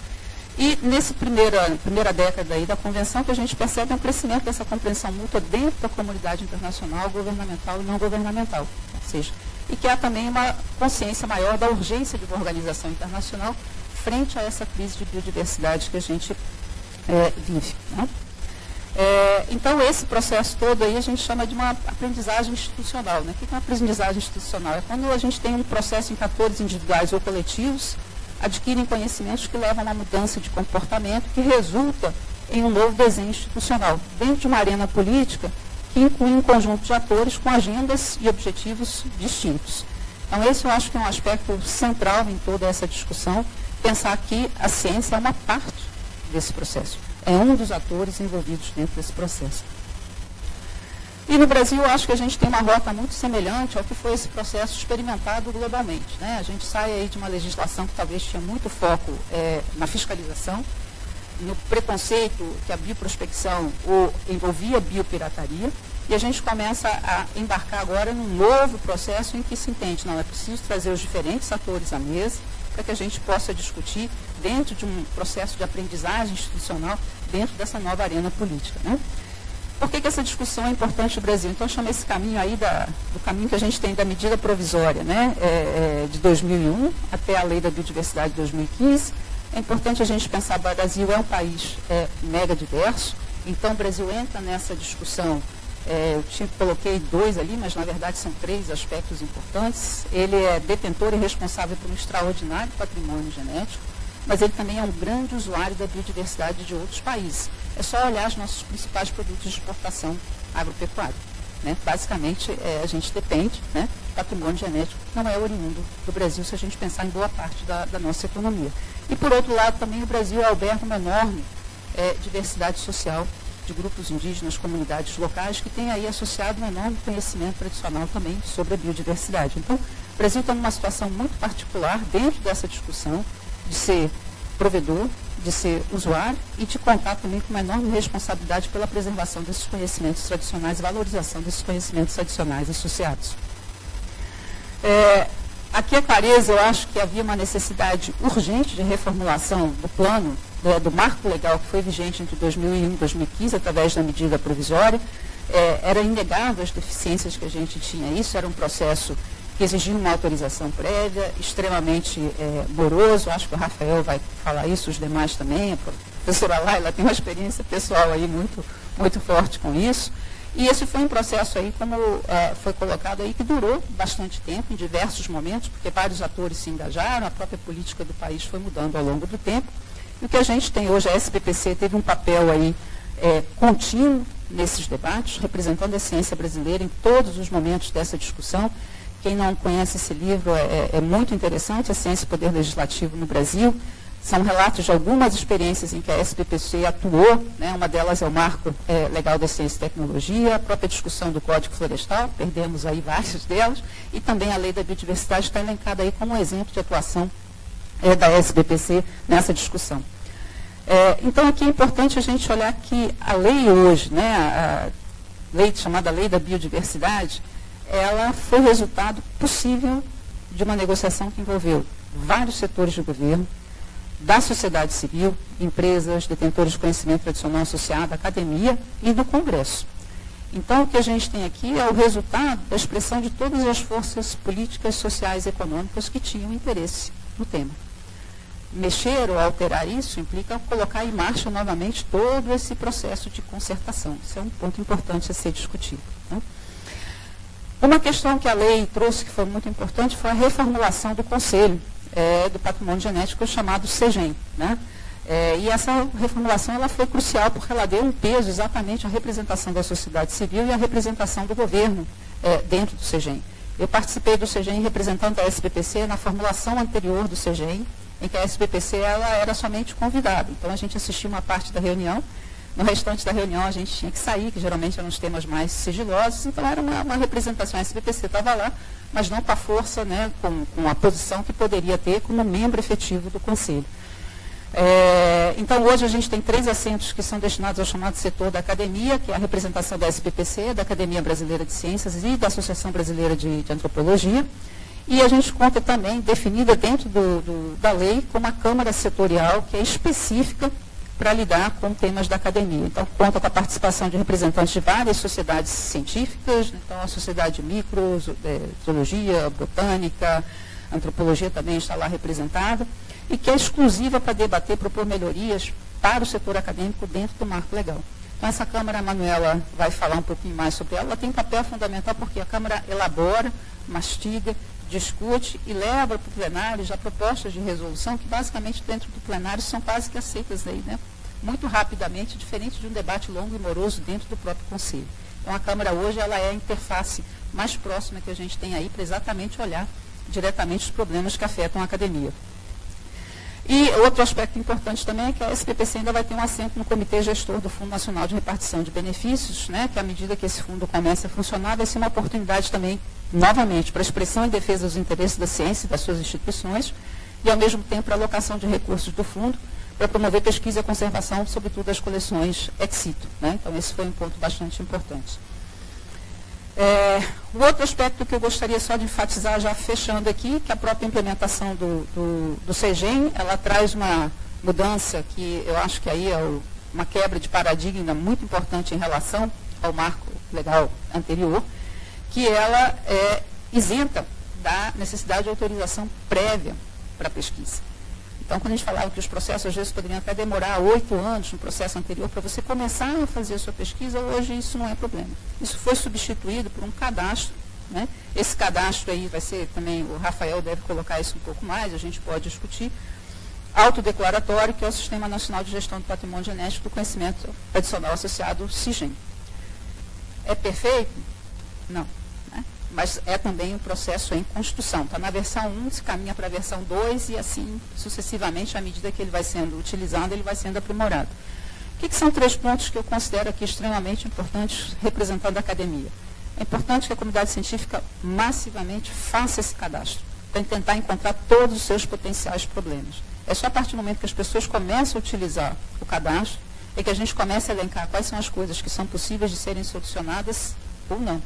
E nessa primeira, primeira década aí da convenção, que a gente percebe um crescimento dessa compreensão mútua dentro da comunidade internacional, governamental e não governamental. Ou seja, e que há também uma consciência maior da urgência de uma organização internacional frente a essa crise de biodiversidade que a gente é, vive. Né? É, então, esse processo todo aí a gente chama de uma aprendizagem institucional. Né? O que é uma aprendizagem institucional? É quando a gente tem um processo em atores individuais ou coletivos adquirem conhecimentos que levam a uma mudança de comportamento que resulta em um novo desenho institucional, dentro de uma arena política que inclui um conjunto de atores com agendas e objetivos distintos. Então, esse eu acho que é um aspecto central em toda essa discussão, pensar que a ciência é uma parte desse processo, é um dos atores envolvidos dentro desse processo. E no Brasil, acho que a gente tem uma rota muito semelhante ao que foi esse processo experimentado globalmente. Né? A gente sai aí de uma legislação que talvez tinha muito foco é, na fiscalização, no preconceito que a bioprospecção ou envolvia biopirataria, e a gente começa a embarcar agora num novo processo em que se entende, não, é preciso trazer os diferentes atores à mesa para que a gente possa discutir dentro de um processo de aprendizagem institucional dentro dessa nova arena política. Né? Por que, que, essa discussão é importante no Brasil? Então, chama esse caminho aí da, do caminho que a gente tem da medida provisória né, é, é, de 2001 até a lei da biodiversidade de 2015. É importante a gente pensar que o Brasil é um país é, mega diverso, então o Brasil entra nessa discussão. É, eu tinha, coloquei dois ali, mas na verdade são três aspectos importantes. Ele é detentor e responsável por um extraordinário patrimônio genético mas ele também é um grande usuário da biodiversidade de outros países. É só olhar os nossos principais produtos de exportação agropecuária. Né? Basicamente, é, a gente depende, né? patrimônio genético não é oriundo do Brasil se a gente pensar em boa parte da, da nossa economia. E, por outro lado, também o Brasil alberga uma enorme é, diversidade social de grupos indígenas, comunidades locais, que tem aí associado um enorme conhecimento tradicional também sobre a biodiversidade. Então, o Brasil está numa situação muito particular dentro dessa discussão, de ser provedor, de ser usuário e de contar também com uma enorme responsabilidade pela preservação desses conhecimentos tradicionais valorização desses conhecimentos tradicionais associados. É, aqui a clareza, eu acho que havia uma necessidade urgente de reformulação do plano, do, do marco legal que foi vigente entre 2001 e 2015, através da medida provisória. É, era inegável as deficiências que a gente tinha. Isso era um processo que exigiam uma autorização prévia, extremamente é, moroso, acho que o Rafael vai falar isso, os demais também, a professora Laila tem uma experiência pessoal aí muito, muito forte com isso. E esse foi um processo aí, como é, foi colocado aí, que durou bastante tempo, em diversos momentos, porque vários atores se engajaram, a própria política do país foi mudando ao longo do tempo. E o que a gente tem hoje, a SPPC teve um papel aí é, contínuo nesses debates, representando a ciência brasileira em todos os momentos dessa discussão, quem não conhece esse livro, é, é, é muito interessante, A Ciência e Poder Legislativo no Brasil. São relatos de algumas experiências em que a SPPC atuou, né? uma delas é o Marco é, Legal da Ciência e Tecnologia, a própria discussão do Código Florestal, perdemos aí várias delas, e também a Lei da Biodiversidade está elencada aí como um exemplo de atuação é, da SBPC nessa discussão. É, então, aqui é importante a gente olhar que a lei hoje, né, a lei chamada Lei da Biodiversidade, ela foi resultado possível de uma negociação que envolveu vários setores do governo, da sociedade civil, empresas, detentores de conhecimento tradicional associado, academia e do Congresso. Então, o que a gente tem aqui é o resultado da expressão de todas as forças políticas, sociais e econômicas que tinham interesse no tema. Mexer ou alterar isso implica colocar em marcha novamente todo esse processo de concertação. Isso é um ponto importante a ser discutido. Uma questão que a lei trouxe que foi muito importante foi a reformulação do Conselho é, do Patrimônio Genético chamado CEGEM. Né? É, e essa reformulação ela foi crucial porque ela deu um peso exatamente à representação da sociedade civil e à representação do governo é, dentro do CEGEM. Eu participei do CEGEM representando a SBPC na formulação anterior do CEGEM, em que a SBPC ela era somente convidada. Então a gente assistiu uma parte da reunião, no restante da reunião a gente tinha que sair, que geralmente eram os temas mais sigilosos, então era uma, uma representação, a SBPC estava lá, mas não com a força, né, com, com a posição que poderia ter como membro efetivo do Conselho. É, então, hoje a gente tem três assentos que são destinados ao chamado setor da academia, que é a representação da SPPC, da Academia Brasileira de Ciências e da Associação Brasileira de, de Antropologia. E a gente conta também, definida dentro do, do, da lei, com uma Câmara Setorial que é específica para lidar com temas da academia. Então, conta com a participação de representantes de várias sociedades científicas, então a Sociedade de Micro, é, Zoologia, Botânica, Antropologia também está lá representada e que é exclusiva para debater propor melhorias para o setor acadêmico dentro do marco legal. Então, essa Câmara, a Manuela vai falar um pouquinho mais sobre ela. Ela tem um papel fundamental porque a Câmara elabora, mastiga, discute e leva para o plenário já propostas de resolução que, basicamente, dentro do plenário são quase que aceitas aí, né? muito rapidamente, diferente de um debate longo e moroso dentro do próprio Conselho. Então, a Câmara hoje ela é a interface mais próxima que a gente tem aí para exatamente olhar diretamente os problemas que afetam a academia. E outro aspecto importante também é que a SPPC ainda vai ter um assento no Comitê Gestor do Fundo Nacional de Repartição de Benefícios, né, que à medida que esse fundo comece a funcionar, vai ser uma oportunidade também, novamente, para a expressão e defesa dos interesses da ciência e das suas instituições, e ao mesmo tempo para a alocação de recursos do fundo para promover pesquisa e conservação, sobretudo das coleções ex situ. Né? Então, esse foi um ponto bastante importante. É, o outro aspecto que eu gostaria só de enfatizar, já fechando aqui, que a própria implementação do, do, do CEGEM, ela traz uma mudança que eu acho que aí é o, uma quebra de paradigma muito importante em relação ao marco legal anterior, que ela é isenta da necessidade de autorização prévia para pesquisa. Então, quando a gente falava que os processos, às vezes, poderiam até demorar oito anos no processo anterior para você começar a fazer a sua pesquisa, hoje isso não é problema. Isso foi substituído por um cadastro. Né? Esse cadastro aí vai ser também, o Rafael deve colocar isso um pouco mais, a gente pode discutir. Autodeclaratório, que é o Sistema Nacional de Gestão do Patrimônio Genético do Conhecimento Adicional Associado, SIGEM. É perfeito? Não mas é também um processo em construção. Está na versão 1, se caminha para a versão 2 e assim sucessivamente, à medida que ele vai sendo utilizado, ele vai sendo aprimorado. O que, que são três pontos que eu considero aqui extremamente importantes representando a academia? É importante que a comunidade científica massivamente faça esse cadastro, para tentar encontrar todos os seus potenciais problemas. É só a partir do momento que as pessoas começam a utilizar o cadastro, é que a gente começa a elencar quais são as coisas que são possíveis de serem solucionadas ou não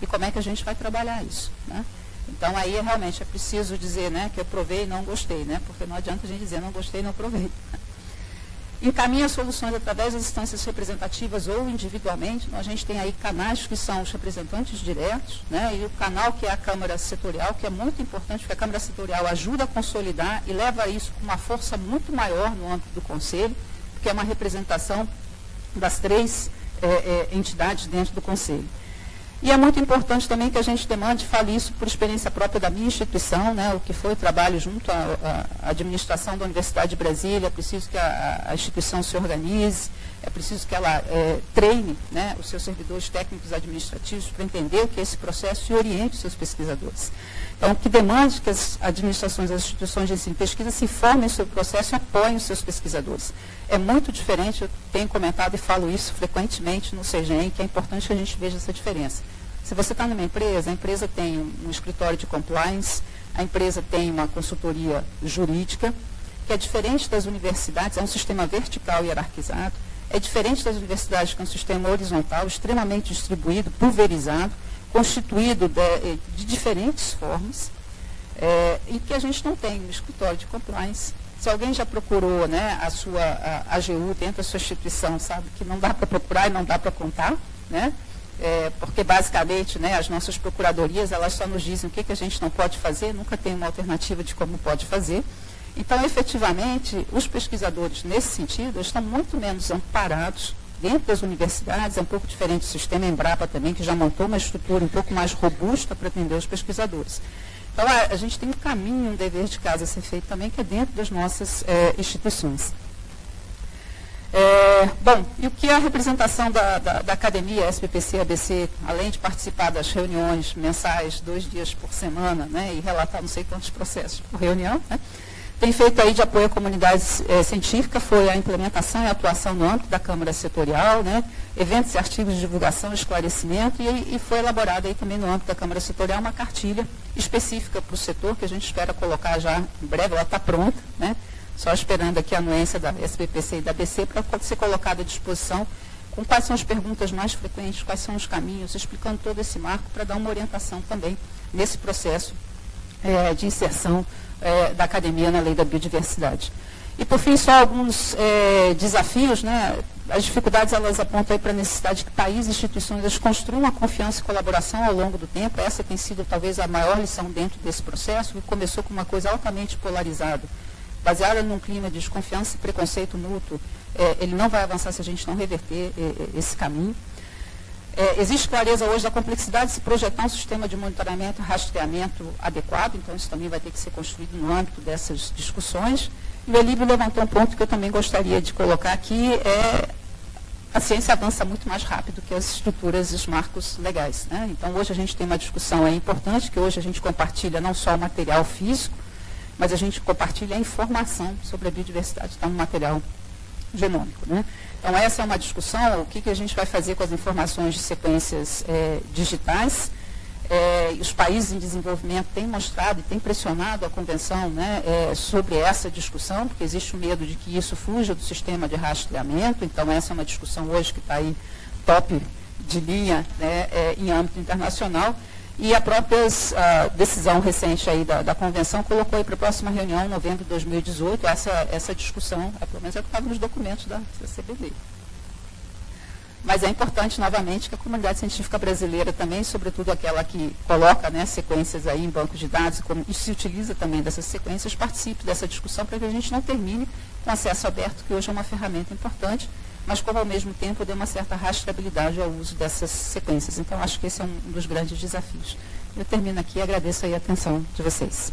e como é que a gente vai trabalhar isso. Né? Então aí realmente é preciso dizer né, que eu provei e não gostei, né? porque não adianta a gente dizer não gostei e não provei. Encaminha soluções através das instâncias representativas ou individualmente. Então, a gente tem aí canais que são os representantes diretos, né? e o canal que é a Câmara Setorial, que é muito importante, porque a Câmara Setorial ajuda a consolidar e leva isso com uma força muito maior no âmbito do Conselho, porque é uma representação das três é, é, entidades dentro do Conselho. E é muito importante também que a gente demande, fale isso por experiência própria da minha instituição, né, o que foi o trabalho junto à, administração da Universidade de Brasília, é preciso que a, a instituição se organize, é preciso que ela é, treine né, os seus servidores técnicos administrativos para entender o que é esse processo e oriente os seus pesquisadores. Então, que demande que as administrações, as instituições de ensino e pesquisa se informem sobre o processo e apoiem os seus pesquisadores. É muito diferente, eu tenho comentado e falo isso frequentemente no CGEM, que é importante que a gente veja essa diferença. Se você está numa empresa, a empresa tem um escritório de compliance, a empresa tem uma consultoria jurídica, que é diferente das universidades, é um sistema vertical e hierarquizado, é diferente das universidades, que é um sistema horizontal, extremamente distribuído, pulverizado, constituído de, de diferentes formas, é, e que a gente não tem um escritório de compliance. Se se alguém já procurou né, a sua a, AGU dentro da sua instituição, sabe que não dá para procurar e não dá para contar, né? É, porque basicamente né, as nossas procuradorias elas só nos dizem o que, que a gente não pode fazer, nunca tem uma alternativa de como pode fazer. Então, efetivamente, os pesquisadores, nesse sentido, estão muito menos amparados dentro das universidades, é um pouco diferente do sistema Embrapa também, que já montou uma estrutura um pouco mais robusta para atender os pesquisadores. Então, a, a, gente tem um caminho, um dever de casa a ser feito também, que é dentro das nossas é, instituições. É, bom, e o que é a representação da, da, da academia SPPC ABC, além de participar das reuniões mensais, dois dias por semana, né, e relatar não sei quantos processos por reunião, né, tem feito aí de apoio à comunidade é, científica, foi a implementação e atuação no âmbito da Câmara Setorial, né, eventos e artigos de divulgação esclarecimento, e, e foi elaborada aí também no âmbito da Câmara Setorial uma cartilha específica para o setor, que a gente espera colocar já em breve, ela está pronta, né, só esperando aqui a anuência da SBPC e da BC para ser colocada à disposição com quais são as perguntas mais frequentes, quais são os caminhos, explicando todo esse marco para dar uma orientação também nesse processo é, de inserção é, da academia na lei da biodiversidade. E, por fim, só alguns é, desafios. Né? As dificuldades elas apontam para a necessidade que países e instituições construam a confiança e colaboração ao longo do tempo. Essa tem sido, talvez, a maior lição dentro desse processo, que começou com uma coisa altamente polarizada, baseada num clima de desconfiança e preconceito mútuo. É, ele não vai avançar se a gente não reverter é, é, esse caminho. É, existe clareza hoje da complexidade de se projetar um sistema de monitoramento e rastreamento adequado, então isso também vai ter que ser construído no âmbito dessas discussões. E o Elíbio levantou um ponto que eu também gostaria de colocar aqui, é a ciência avança muito mais rápido que as estruturas e os marcos legais. Né? Então, hoje a gente tem uma discussão é importante, que hoje a gente compartilha não só o material físico, mas a gente compartilha a informação sobre a biodiversidade, está no material genômico. Né? Então, essa é uma discussão, o que, que a gente vai fazer com as informações de sequências é, digitais. É, os países em desenvolvimento têm mostrado e têm pressionado a convenção né, é, sobre essa discussão, porque existe o medo de que isso fuja do sistema de rastreamento. Então, essa é uma discussão hoje que está aí top de linha né, é, em âmbito internacional. E a própria a decisão recente aí da, da convenção colocou para a próxima reunião, em novembro de 2018, essa, essa discussão, é, pelo menos é o que estava nos documentos da, CBD. Mas é importante, novamente, que a comunidade científica brasileira também, sobretudo aquela que coloca né, sequências aí em bancos de dados e se utiliza também dessas sequências, participe dessa discussão para que a gente não termine com acesso aberto, que hoje é uma ferramenta importante, mas como ao mesmo tempo dê uma certa rastreabilidade ao uso dessas sequências. Então, acho que esse é um dos grandes desafios. Eu termino aqui e agradeço a atenção de vocês.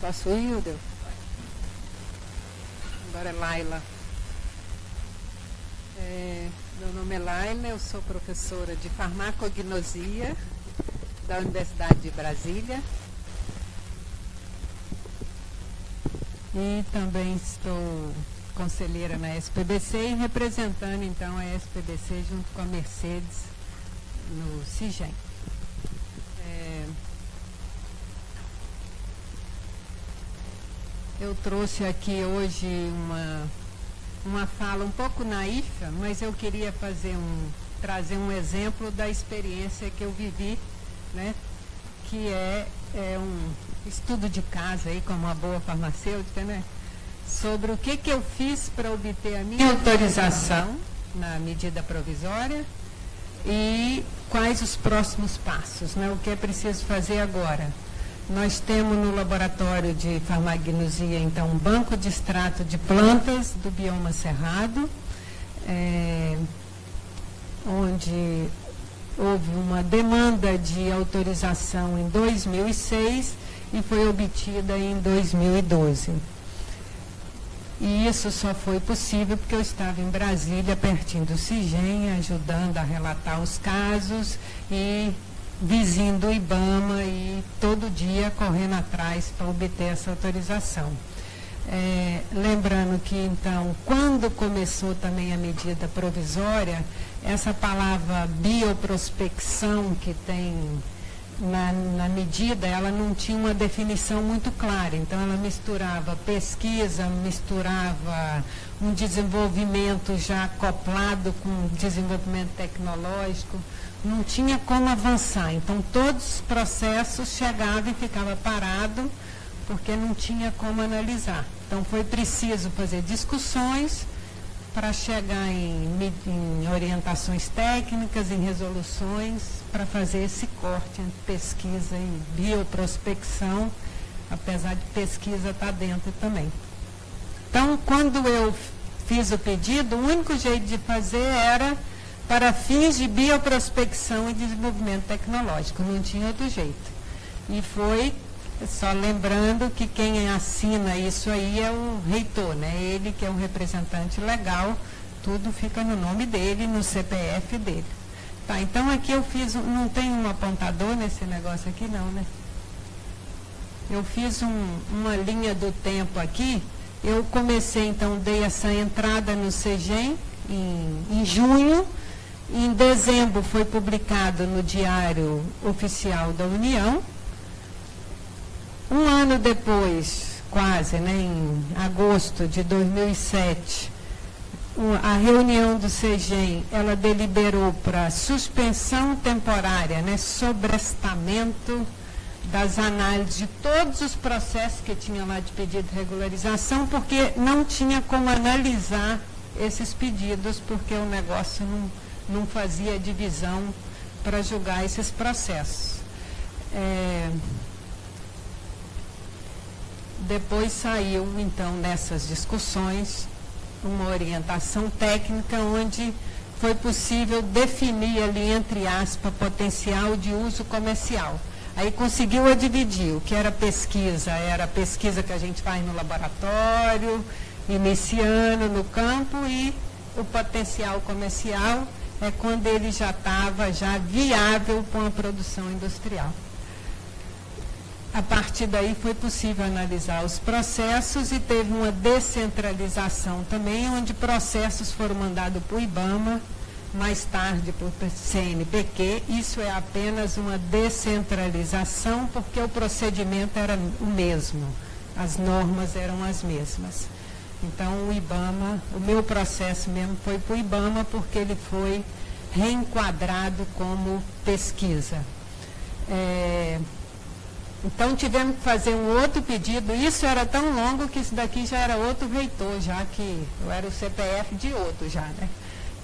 Posso ir, Hilda? Agora é Laila. É... Meu nome é Laila, eu sou professora de farmacognosia da Universidade de Brasília. E também estou conselheira na SPBC e representando então a SPBC junto com a Mercedes no CIGEM. É, eu trouxe aqui hoje uma uma fala um pouco naífa, mas eu queria fazer um, trazer um exemplo da experiência que eu vivi, né? que é, é um estudo de casa aí, como uma boa farmacêutica, né? sobre o que, que eu fiz para obter a minha autorização na medida provisória e quais os próximos passos, né? o que é preciso fazer agora. Nós temos no laboratório de farmagnosia, então, um banco de extrato de plantas do bioma cerrado, é, onde houve uma demanda de autorização em 2006 e foi obtida em 2012. E isso só foi possível porque eu estava em Brasília, pertinho do CIGEM, ajudando a relatar os casos e vizinho do IBAMA e todo dia correndo atrás para obter essa autorização. É, lembrando que, então, quando começou também a medida provisória, essa palavra bioprospecção que tem na, na, medida, ela não tinha uma definição muito clara. Então, ela misturava pesquisa, misturava um desenvolvimento já acoplado com desenvolvimento tecnológico. Não tinha como avançar. Então, todos os processos chegavam e ficavam parados, porque não tinha como analisar. Então, foi preciso fazer discussões para chegar em, em orientações técnicas, em resoluções, para fazer esse corte entre pesquisa e bioprospecção, apesar de pesquisa estar tá dentro também. Então, quando eu fiz o pedido, o único jeito de fazer era para fins de bioprospecção e desenvolvimento tecnológico, não tinha outro jeito. E foi, só lembrando que quem assina isso aí é o reitor, né? ele que é o representante legal, tudo fica no nome dele, no CPF dele. Tá, então aqui eu fiz, não tem um apontador nesse negócio aqui não, né? Eu fiz um, uma linha do tempo aqui, eu comecei então, dei essa entrada no CEGEM em, em junho, em dezembro foi publicado no Diário Oficial da União, um ano depois, quase, né, em agosto de 2007, a reunião do CEGEM, ela deliberou para suspensão temporária, né, sobrestamento das análises de todos os processos que tinha lá de pedido de regularização, porque não tinha como analisar esses pedidos, porque o negócio não, não fazia divisão para julgar esses processos. É, depois saiu, então, nessas discussões, uma orientação técnica onde foi possível definir ali, entre aspas, potencial de uso comercial. Aí conseguiu dividir o que era pesquisa, era pesquisa que a gente faz no laboratório, iniciando no campo, e o potencial comercial é quando ele já estava já viável para uma produção industrial. A partir daí foi possível analisar os processos e teve uma descentralização também, onde processos foram mandados para o IBAMA, mais tarde para o CNPq. Isso é apenas uma descentralização, porque o procedimento era o mesmo, as normas eram as mesmas. Então, o IBAMA, o meu processo mesmo foi para o IBAMA, porque ele foi reenquadrado como pesquisa. É, então tivemos que fazer um outro pedido. Isso era tão longo que isso daqui já era outro reitor, já que eu era o CPF de outro já, né?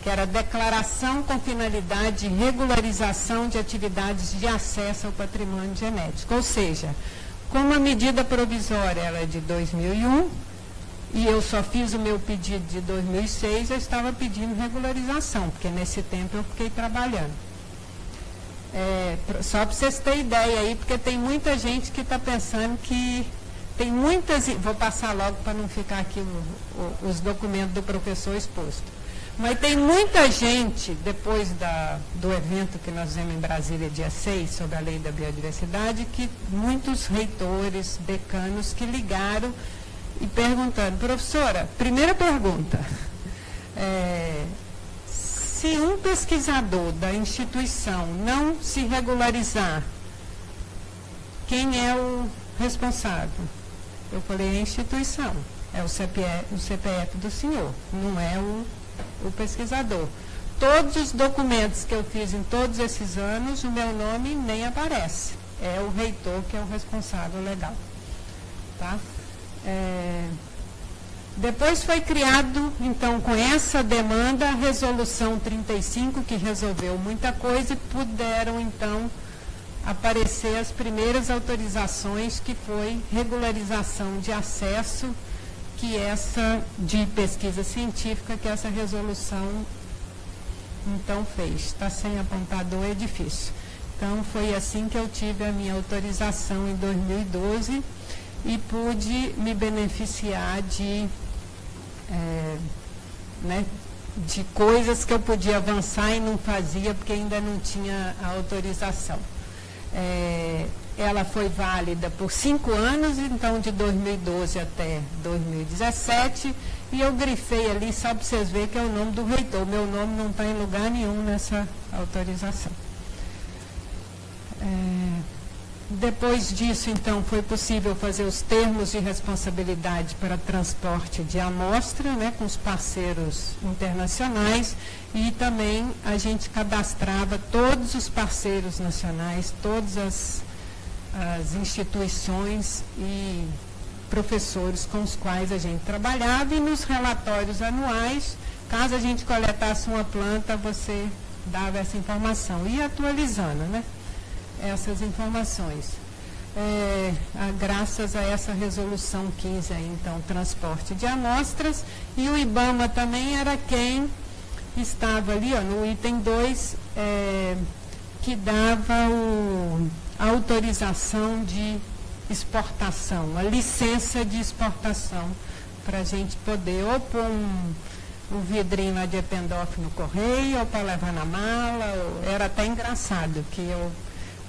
Que era declaração com finalidade de regularização de atividades de acesso ao patrimônio genético. Ou seja, como a medida provisória era é de 2001 e eu só fiz o meu pedido de 2006, eu estava pedindo regularização, porque nesse tempo eu fiquei trabalhando. É, só para vocês terem ideia aí, porque tem muita gente que está pensando que tem muitas. Vou passar logo para não ficar aqui o, o, os documentos do professor exposto. Mas tem muita gente, depois da, do evento que nós fizemos em Brasília, dia 6, sobre a lei da biodiversidade, que muitos reitores, decanos, que ligaram e perguntando, professora, primeira pergunta, é, se um pesquisador da instituição não se regularizar, quem é o responsável? Eu falei, a instituição, é o CPF, o CPF do senhor, não é o, o pesquisador. Todos os documentos que eu fiz em todos esses anos, o meu nome nem aparece. É o reitor que é o responsável legal. Tá? É, depois foi criado, então, com essa demanda, a Resolução 35, que resolveu muita coisa e puderam, então, aparecer as primeiras autorizações, que foi regularização de acesso, que essa, de pesquisa científica, que essa resolução, então, fez. Está sem apontador, é difícil. Então, foi assim que eu tive a minha autorização em 2012 e pude me beneficiar de é, né, de coisas que eu podia avançar e não fazia porque ainda não tinha a autorização. É, ela foi válida por cinco anos, então de 2012 até 2017, e eu grifei ali só para vocês verem que é o nome do reitor. Meu nome não está em lugar nenhum nessa autorização. É, Depois disso, então, foi possível fazer os termos de responsabilidade para transporte de amostra, né, com os parceiros internacionais, e também a gente cadastrava todos os parceiros nacionais, todas as, as instituições e professores com os quais a gente trabalhava, e nos relatórios anuais, caso a gente coletasse uma planta, você dava essa informação, e atualizando, né? Essas informações. É, a, graças a essa resolução 15, aí, então, transporte de amostras, e o IBAMA também era quem estava ali, ó, no item 2, é, que dava o, a autorização de exportação, a licença de exportação, para a gente poder ou pôr um, um vidrinho lá de Ependorf no correio, ou para levar na mala, ou, era até engraçado que eu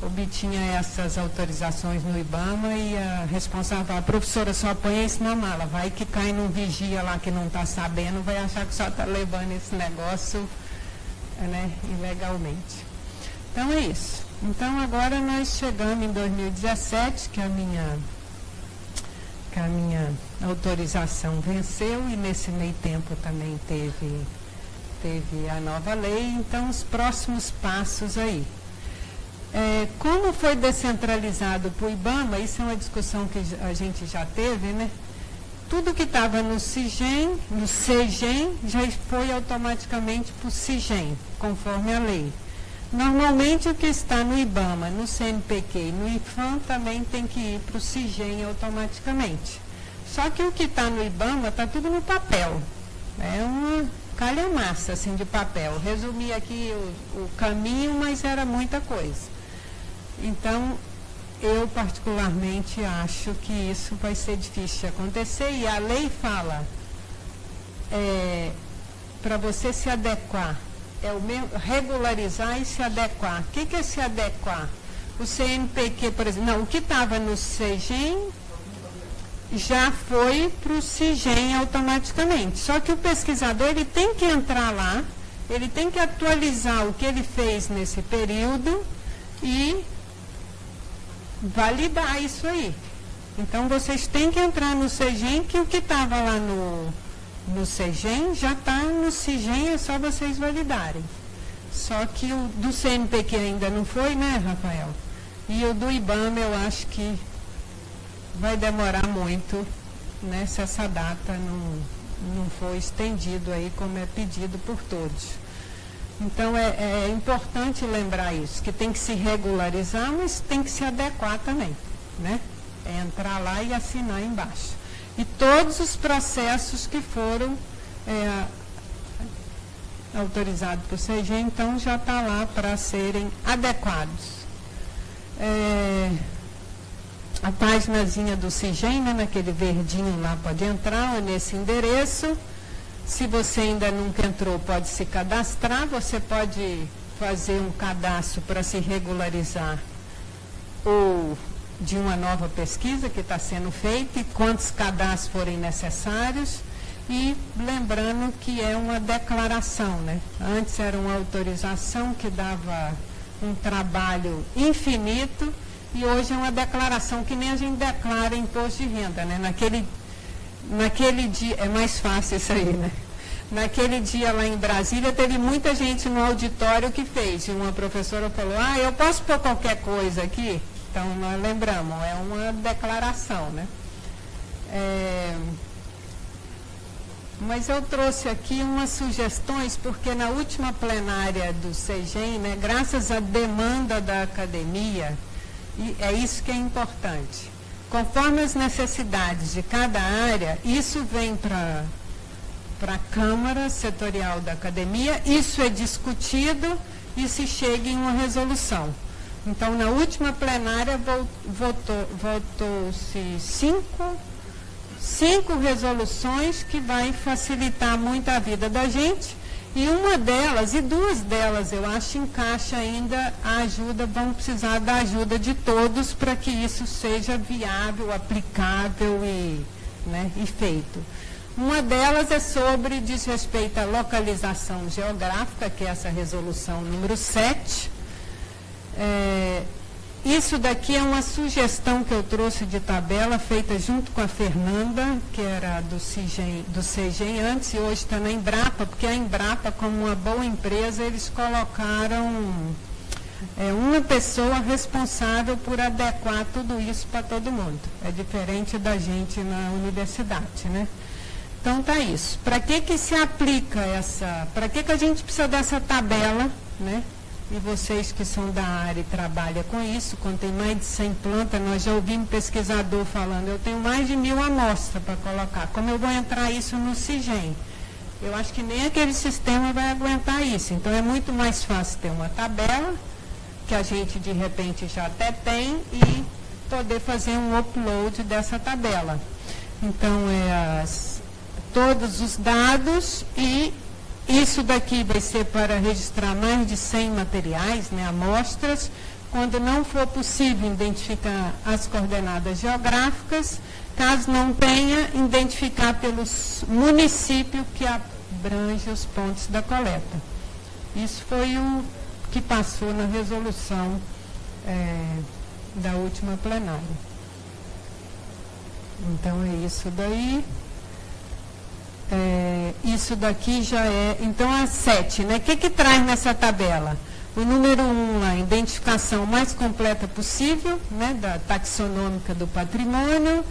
obtinha essas autorizações no IBAMA e a responsável, a professora só põe isso na mala, vai que cai num vigia lá que não está sabendo, vai achar que só está levando esse negócio né, ilegalmente. Então é isso. Então agora nós chegamos em 2017, que a minha, que a minha autorização venceu e nesse meio tempo também teve, teve a nova lei, então os próximos passos aí. É, como foi descentralizado para o IBAMA, isso é uma discussão que a gente já teve, né? Tudo que estava no CIGEM, no CEGEM, já foi automaticamente para o CIGEM, conforme a lei. Normalmente o que está no IBAMA, no CNPq e no IFAM também tem que ir para o CIGEM automaticamente. Só que o que está no IBAMA está tudo no papel. É uma calhamaça assim, de papel. Resumi aqui o, o caminho, mas era muita coisa. Então, eu particularmente acho que isso vai ser difícil de acontecer e a lei fala é, para você se adequar, é o mesmo, regularizar e se adequar. O que, que é se adequar? O CNPq, por exemplo, não, o que estava no CEGEM já foi para o CIGEM automaticamente. Só que o pesquisador ele tem que entrar lá, ele tem que atualizar o que ele fez nesse período e validar isso aí. Então vocês têm que entrar no CEGEM, que o que estava lá no, no CEGEM já está no CIGEM, é só vocês validarem. Só que o do CNPq ainda não foi, né, Rafael? E o do IBAMA eu acho que vai demorar muito, né, se essa data não, não for estendido aí como é pedido por todos. Então é, é, importante lembrar isso, que tem que se regularizar, mas tem que se adequar também, né? É entrar lá e assinar embaixo. E todos os processos que foram é, autorizados por CG, então já está lá para serem adequados. É, a páginazinha do CIGEM, né, naquele verdinho lá, pode entrar nesse endereço. Se você ainda nunca entrou, pode se cadastrar, você pode fazer um cadastro para se regularizar ou de uma nova pesquisa que está sendo feita e quantos cadastros forem necessários. E lembrando que é uma declaração, né? Antes era uma autorização que dava um trabalho infinito e hoje é uma declaração que nem a gente declara imposto de renda, né? Naquele naquele dia, é mais fácil isso aí, né? Naquele dia lá em Brasília, teve muita gente no auditório que fez. E uma professora falou, ah, eu posso pôr qualquer coisa aqui? Então, nós lembramos, é uma declaração, né? É... Mas eu trouxe aqui umas sugestões, porque na última plenária do CEGEM, né, graças à demanda da academia, e é isso que é importante conforme as necessidades de cada área, isso vem para a Câmara Setorial da Academia, isso é discutido e se chega em uma resolução. Então, na última plenária, votou-se votou cinco, cinco resoluções que vai facilitar muito a vida da gente e uma delas, e duas delas, eu acho, encaixa ainda a ajuda, vão precisar da ajuda de todos para que isso seja viável, aplicável e, né, e feito. Uma delas é sobre, diz respeito à localização geográfica, que é essa resolução número 7. É, isso daqui é uma sugestão que eu trouxe de tabela, feita junto com a Fernanda, que era do CIGEM, do CIGEM antes, e hoje está na Embrapa, porque a Embrapa, como uma boa empresa, eles colocaram é, uma pessoa responsável por adequar tudo isso para todo mundo. É diferente da gente na universidade, né? Então tá isso. Para que que se aplica essa, para que que a gente precisa dessa tabela, né? E vocês que são da área e trabalham com isso, quando tem mais de 100 plantas, nós já ouvimos pesquisador falando, eu tenho mais de mil amostras para colocar. Como eu vou entrar isso no CIGEM? Eu acho que nem aquele sistema vai aguentar isso. Então é muito mais fácil ter uma tabela, que a gente de repente já até tem, e poder fazer um upload dessa tabela. Então é as, todos os dados e isso daqui vai ser para registrar mais de 100 materiais, né, amostras. Quando não for possível identificar as coordenadas geográficas, caso não tenha, identificar pelos municípios que abrange os pontos da coleta. Isso foi o que passou na resolução é, da última plenária. Então é isso daí. É, isso daqui já é, então é 7, né? O que, que traz nessa tabela? O número 1, um, a identificação mais completa possível, né, da taxonômica do patrimônio,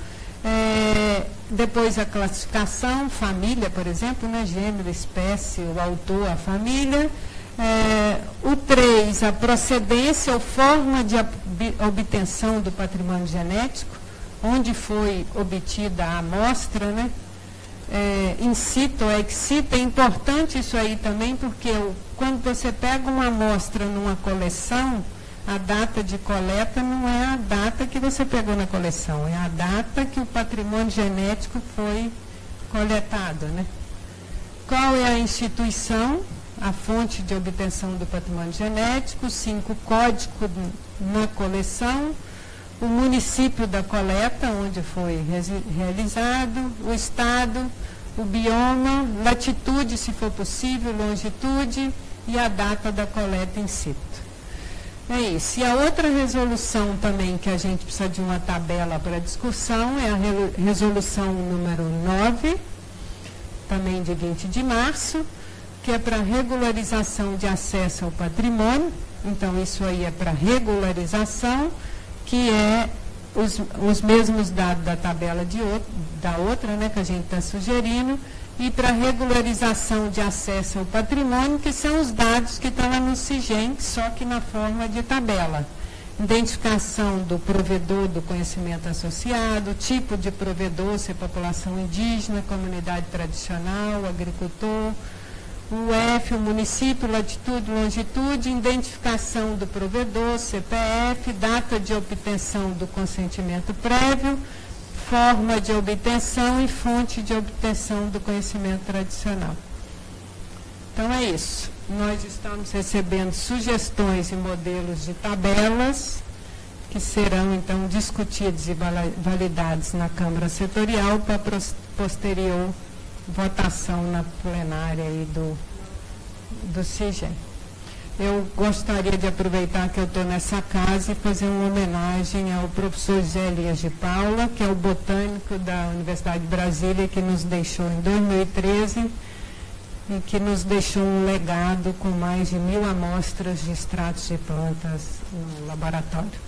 é, depois a classificação, família, por exemplo, né, gênero, espécie, o autor, a família. É, o 3, a procedência ou forma de obtenção do patrimônio genético, onde foi obtida a amostra, né, é, incita ou excita, é importante isso aí também, porque quando você pega uma amostra numa coleção, a data de coleta não é a data que você pegou na coleção, é a data que o patrimônio genético foi coletado. Né? Qual é a instituição, a fonte de obtenção do patrimônio genético, cinco código na coleção, o município da coleta, onde foi realizado, o estado, o bioma, latitude, se for possível, longitude e a data da coleta em situ. É isso. E a outra resolução também que a gente precisa de uma tabela para discussão é a resolução número 9, também de 20 de março, que é para regularização de acesso ao patrimônio. Então, isso aí é para regularização que é os, os mesmos dados da tabela de outro, da outra, né, que a gente está sugerindo, e para regularização de acesso ao patrimônio, que são os dados que estão lá no CIGEM, só que na forma de tabela. Identificação do provedor do conhecimento associado, tipo de provedor, se é população indígena, comunidade tradicional, agricultor, o F, o município, latitude, longitude, identificação do provedor, CPF, data de obtenção do consentimento prévio, forma de obtenção e fonte de obtenção do conhecimento tradicional. Então é isso. Nós estamos recebendo sugestões e modelos de tabelas que serão então discutidos e validados na Câmara Setorial para posterior votação na plenária aí do, do CIGEM. Eu gostaria de aproveitar que eu estou nessa casa e fazer uma homenagem ao professor Zé Elias de Paula, que é o botânico da Universidade de Brasília, que nos deixou em 2013 e que nos deixou um legado com mais de mil amostras de extratos de plantas no laboratório.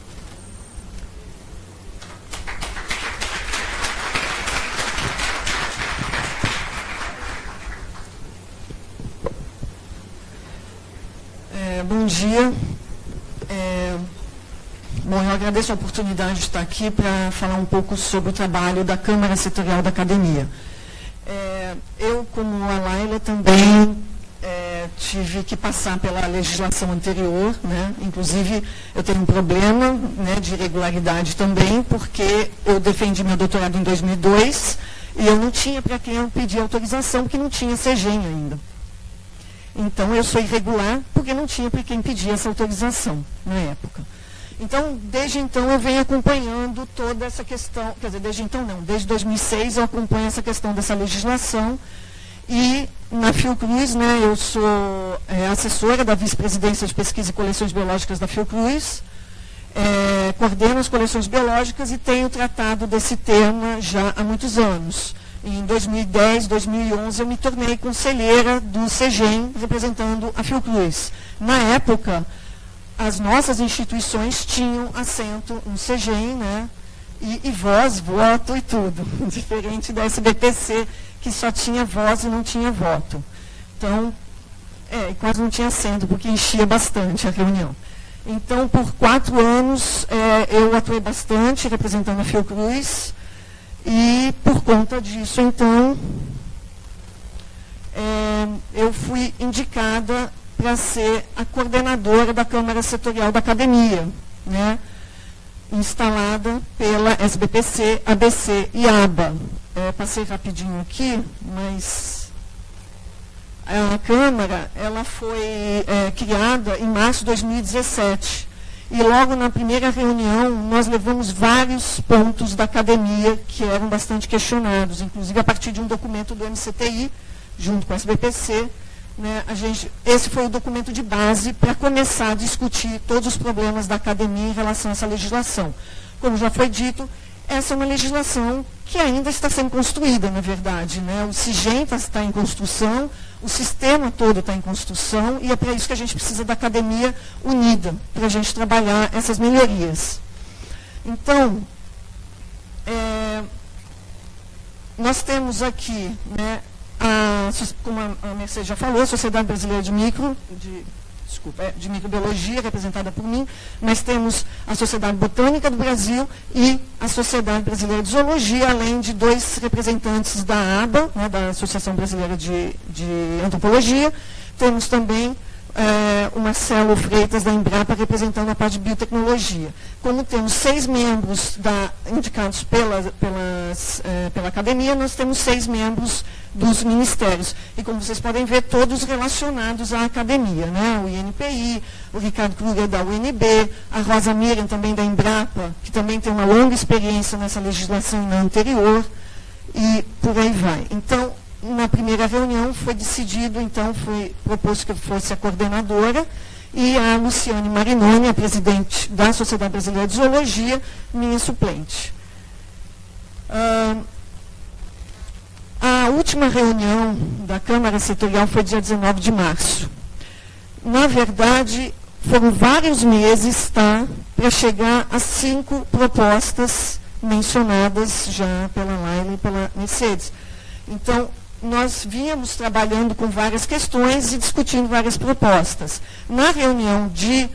É, bom dia. É, bom, eu agradeço a oportunidade de estar aqui para falar um pouco sobre o trabalho da Câmara Setorial da Academia. É, eu, como a Laila, também é, tive que passar pela legislação anterior, né? inclusive eu tenho um problema né, de irregularidade também, porque eu defendi meu doutorado em 2002 e eu não tinha para quem eu pedir autorização, porque não tinha CEGEM ainda. Então, eu sou irregular porque não tinha quem pedir essa autorização na época. Então, desde então, eu venho acompanhando toda essa questão, quer dizer, desde então não, desde 2006 eu acompanho essa questão dessa legislação e na Fiocruz, né, eu sou é, assessora da vice-presidência de pesquisa e coleções biológicas da Fiocruz, é, coordeno as coleções biológicas e tenho tratado desse tema já há muitos anos. Em 2010, 2011, eu me tornei conselheira do CEGEM, representando a Fiocruz. Na época, as nossas instituições tinham assento no CEGEM, né? E, e voz, voto e tudo. Diferente da SBPC, que só tinha voz e não tinha voto. Então, é, quase não tinha assento, porque enchia bastante a reunião. Então, por quatro anos, é, eu atuei bastante representando a Fiocruz, e por conta disso, então, é, eu fui indicada para ser a coordenadora da Câmara Setorial da Academia, né, instalada pela SBPC, ABC e ABA. É, passei rapidinho aqui, mas a Câmara ela foi é, criada em março de 2017. E logo na primeira reunião, nós levamos vários pontos da academia que eram bastante questionados, inclusive a partir de um documento do MCTI, junto com a SBPC. Né, a gente, esse foi o documento de base para começar a discutir todos os problemas da academia em relação a essa legislação. Como já foi dito, essa é uma legislação que ainda está sendo construída, na verdade. Né? O CIGEM está em construção, o sistema todo está em construção e é para isso que a gente precisa da academia unida, para a gente trabalhar essas melhorias. Então, é, nós temos aqui, né, a, como a Mercedes já falou, a Sociedade Brasileira de Micro, de desculpa, é, de microbiologia, representada por mim. Nós temos a Sociedade Botânica do Brasil e a Sociedade Brasileira de Zoologia, além de dois representantes da ABA, né, da Associação Brasileira de, de Antropologia. Temos também é, o Marcelo Freitas da Embrapa representando a parte de biotecnologia. Como temos seis membros da, indicados pela, pelas, é, pela academia, nós temos seis membros dos ministérios. E como vocês podem ver, todos relacionados à academia. Né? O INPI, o Ricardo Kruger da UNB, a Rosa Miriam também da Embrapa, que também tem uma longa experiência nessa legislação na anterior, e por aí vai. Então, na primeira reunião foi decidido, então foi proposto que eu fosse a coordenadora e a Luciane Marinoni, a presidente da Sociedade Brasileira de Zoologia, minha suplente. Uh, a última reunião da Câmara Setorial foi dia 19 de março. Na verdade, foram vários meses tá, para chegar a cinco propostas mencionadas já pela Laila e pela Mercedes. Então, nós vínhamos trabalhando com várias questões e discutindo várias propostas. Na reunião de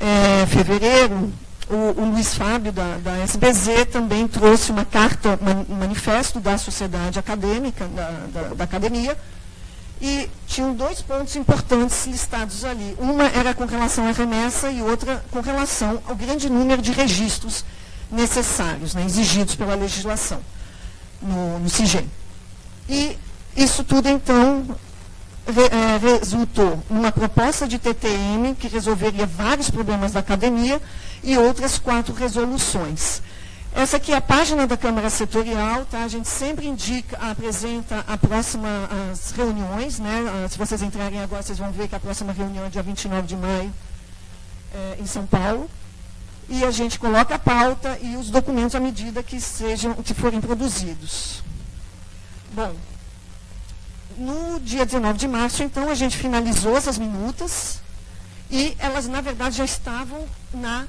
é, fevereiro, o, o, Luiz Fábio, da, da, SBZ, também trouxe uma carta, um manifesto da sociedade acadêmica, da, da, da, academia, e tinham dois pontos importantes listados ali. Uma era com relação à remessa e outra com relação ao grande número de registros necessários, né, exigidos pela legislação no, no CIGEM. E isso tudo, então, é, resultou numa proposta de TTM que resolveria vários problemas da academia e outras quatro resoluções. Essa aqui é a página da Câmara Setorial, tá? A gente sempre indica, apresenta a próxima, as reuniões, né? Ah, se vocês entrarem agora, vocês vão ver que a próxima reunião é dia 29 de maio, é, em São Paulo. E a gente coloca a pauta e os documentos à medida que sejam, que forem produzidos. Bom, no dia 19 de março, então, a gente finalizou essas minutas e elas, na verdade, já estavam na,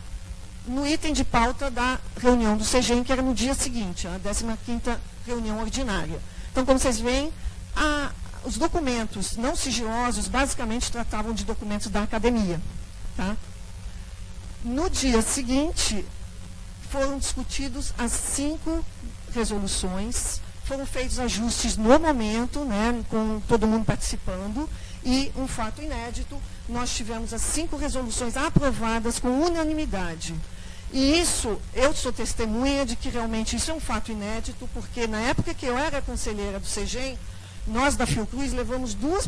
no item de pauta da reunião do CGEM, que era no dia seguinte, a 15ª reunião ordinária. Então, como vocês veem, a, os documentos não sigilosos basicamente tratavam de documentos da academia. Tá? No dia seguinte, foram discutidos as cinco resoluções foram feitos ajustes no momento, né, com todo mundo participando, e um fato inédito, nós tivemos as cinco resoluções aprovadas com unanimidade. E isso, eu sou testemunha de que realmente isso é um fato inédito, porque na época que eu era conselheira do CEGEM, nós da Fiocruz levamos duas,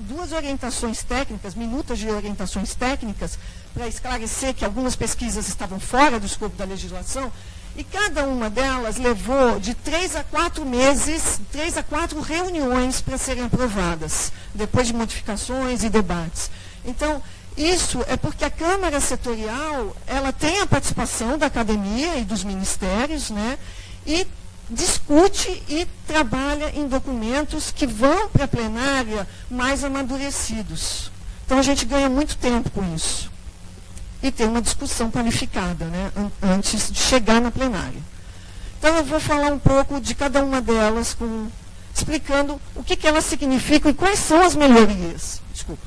duas orientações técnicas, minutas de orientações técnicas, para esclarecer que algumas pesquisas estavam fora do escopo da legislação, e cada uma delas levou de três a quatro meses, três a quatro reuniões para serem aprovadas, depois de modificações e debates. Então, Isso é porque a Câmara Setorial, ela tem a participação da academia e dos ministérios, né? E discute e trabalha em documentos que vão para a plenária mais amadurecidos. Então a gente ganha muito tempo com isso. E tem uma discussão qualificada, né? Antes de chegar na plenária. Então eu vou falar um pouco de cada uma delas, com, explicando o que, que elas significam e quais são as melhorias. Desculpa.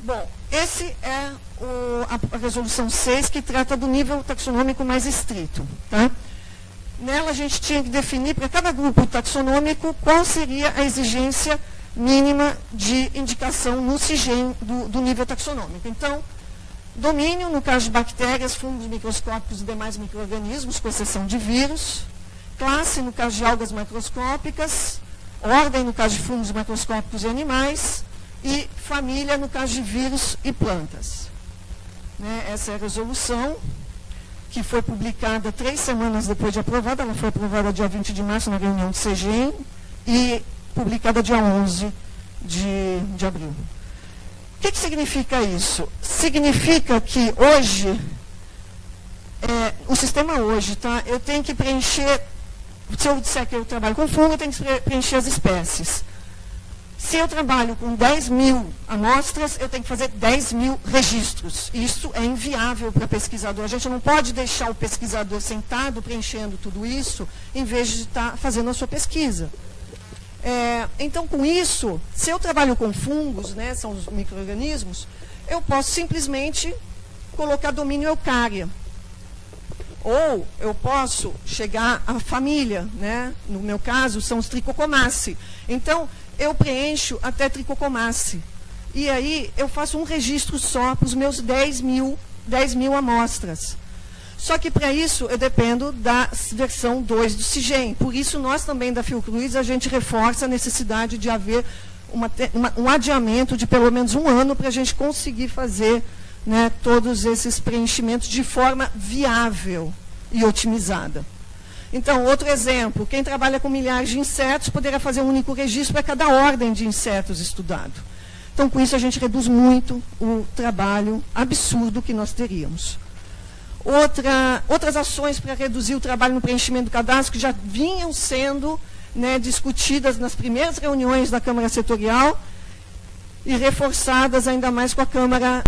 Bom, esse é o, a, a, resolução 6, que trata do nível taxonômico mais estrito. Tá? Nela a gente tinha que definir para cada grupo taxonômico qual seria a exigência mínima de indicação no CIGEM do, do nível taxonômico. Então, domínio, no caso de bactérias, fungos microscópicos e demais micro-organismos, com exceção de vírus. Classe, no caso de algas macroscópicas. Ordem, no caso de fungos macroscópicos e animais e família no caso de vírus e plantas. Né, essa é a resolução que foi publicada três semanas depois de aprovada, ela foi aprovada dia 20 de março na reunião do CGEM e publicada dia 11 de, de abril. Que, que significa isso? Significa que hoje, é, o sistema hoje, tá, eu tenho que preencher, se eu disser que eu trabalho com fungo, eu tenho que preencher as espécies. Se eu trabalho com 10 mil amostras, eu tenho que fazer 10 mil registros. Isso é inviável para pesquisador. A gente não pode deixar o pesquisador sentado preenchendo tudo isso, em vez de estar tá fazendo a sua pesquisa. É, então, com isso, se eu trabalho com fungos, né, são os micro-organismos, eu posso simplesmente colocar domínio eucária. Ou eu posso chegar à família, né? no meu caso, são os tricocomaceae. Então, eu preencho até tricocomace. E aí eu faço um registro só para os meus 10 mil, 10 mil amostras. Só que para isso eu dependo da versão 2 do CIGEM. Por isso nós também da Fiocruz, a gente reforça a necessidade de haver uma, uma, um adiamento de pelo menos um ano para a gente conseguir fazer né, todos esses preenchimentos de forma viável e otimizada. Então, outro exemplo, quem trabalha com milhares de insetos poderá fazer um único registro para cada ordem de insetos estudado. Então, com isso, a gente reduz muito o trabalho absurdo que nós teríamos. Outra, outras ações para reduzir o trabalho no preenchimento do cadastro que já vinham sendo né, discutidas nas primeiras reuniões da Câmara Setorial e reforçadas ainda mais com a Câmara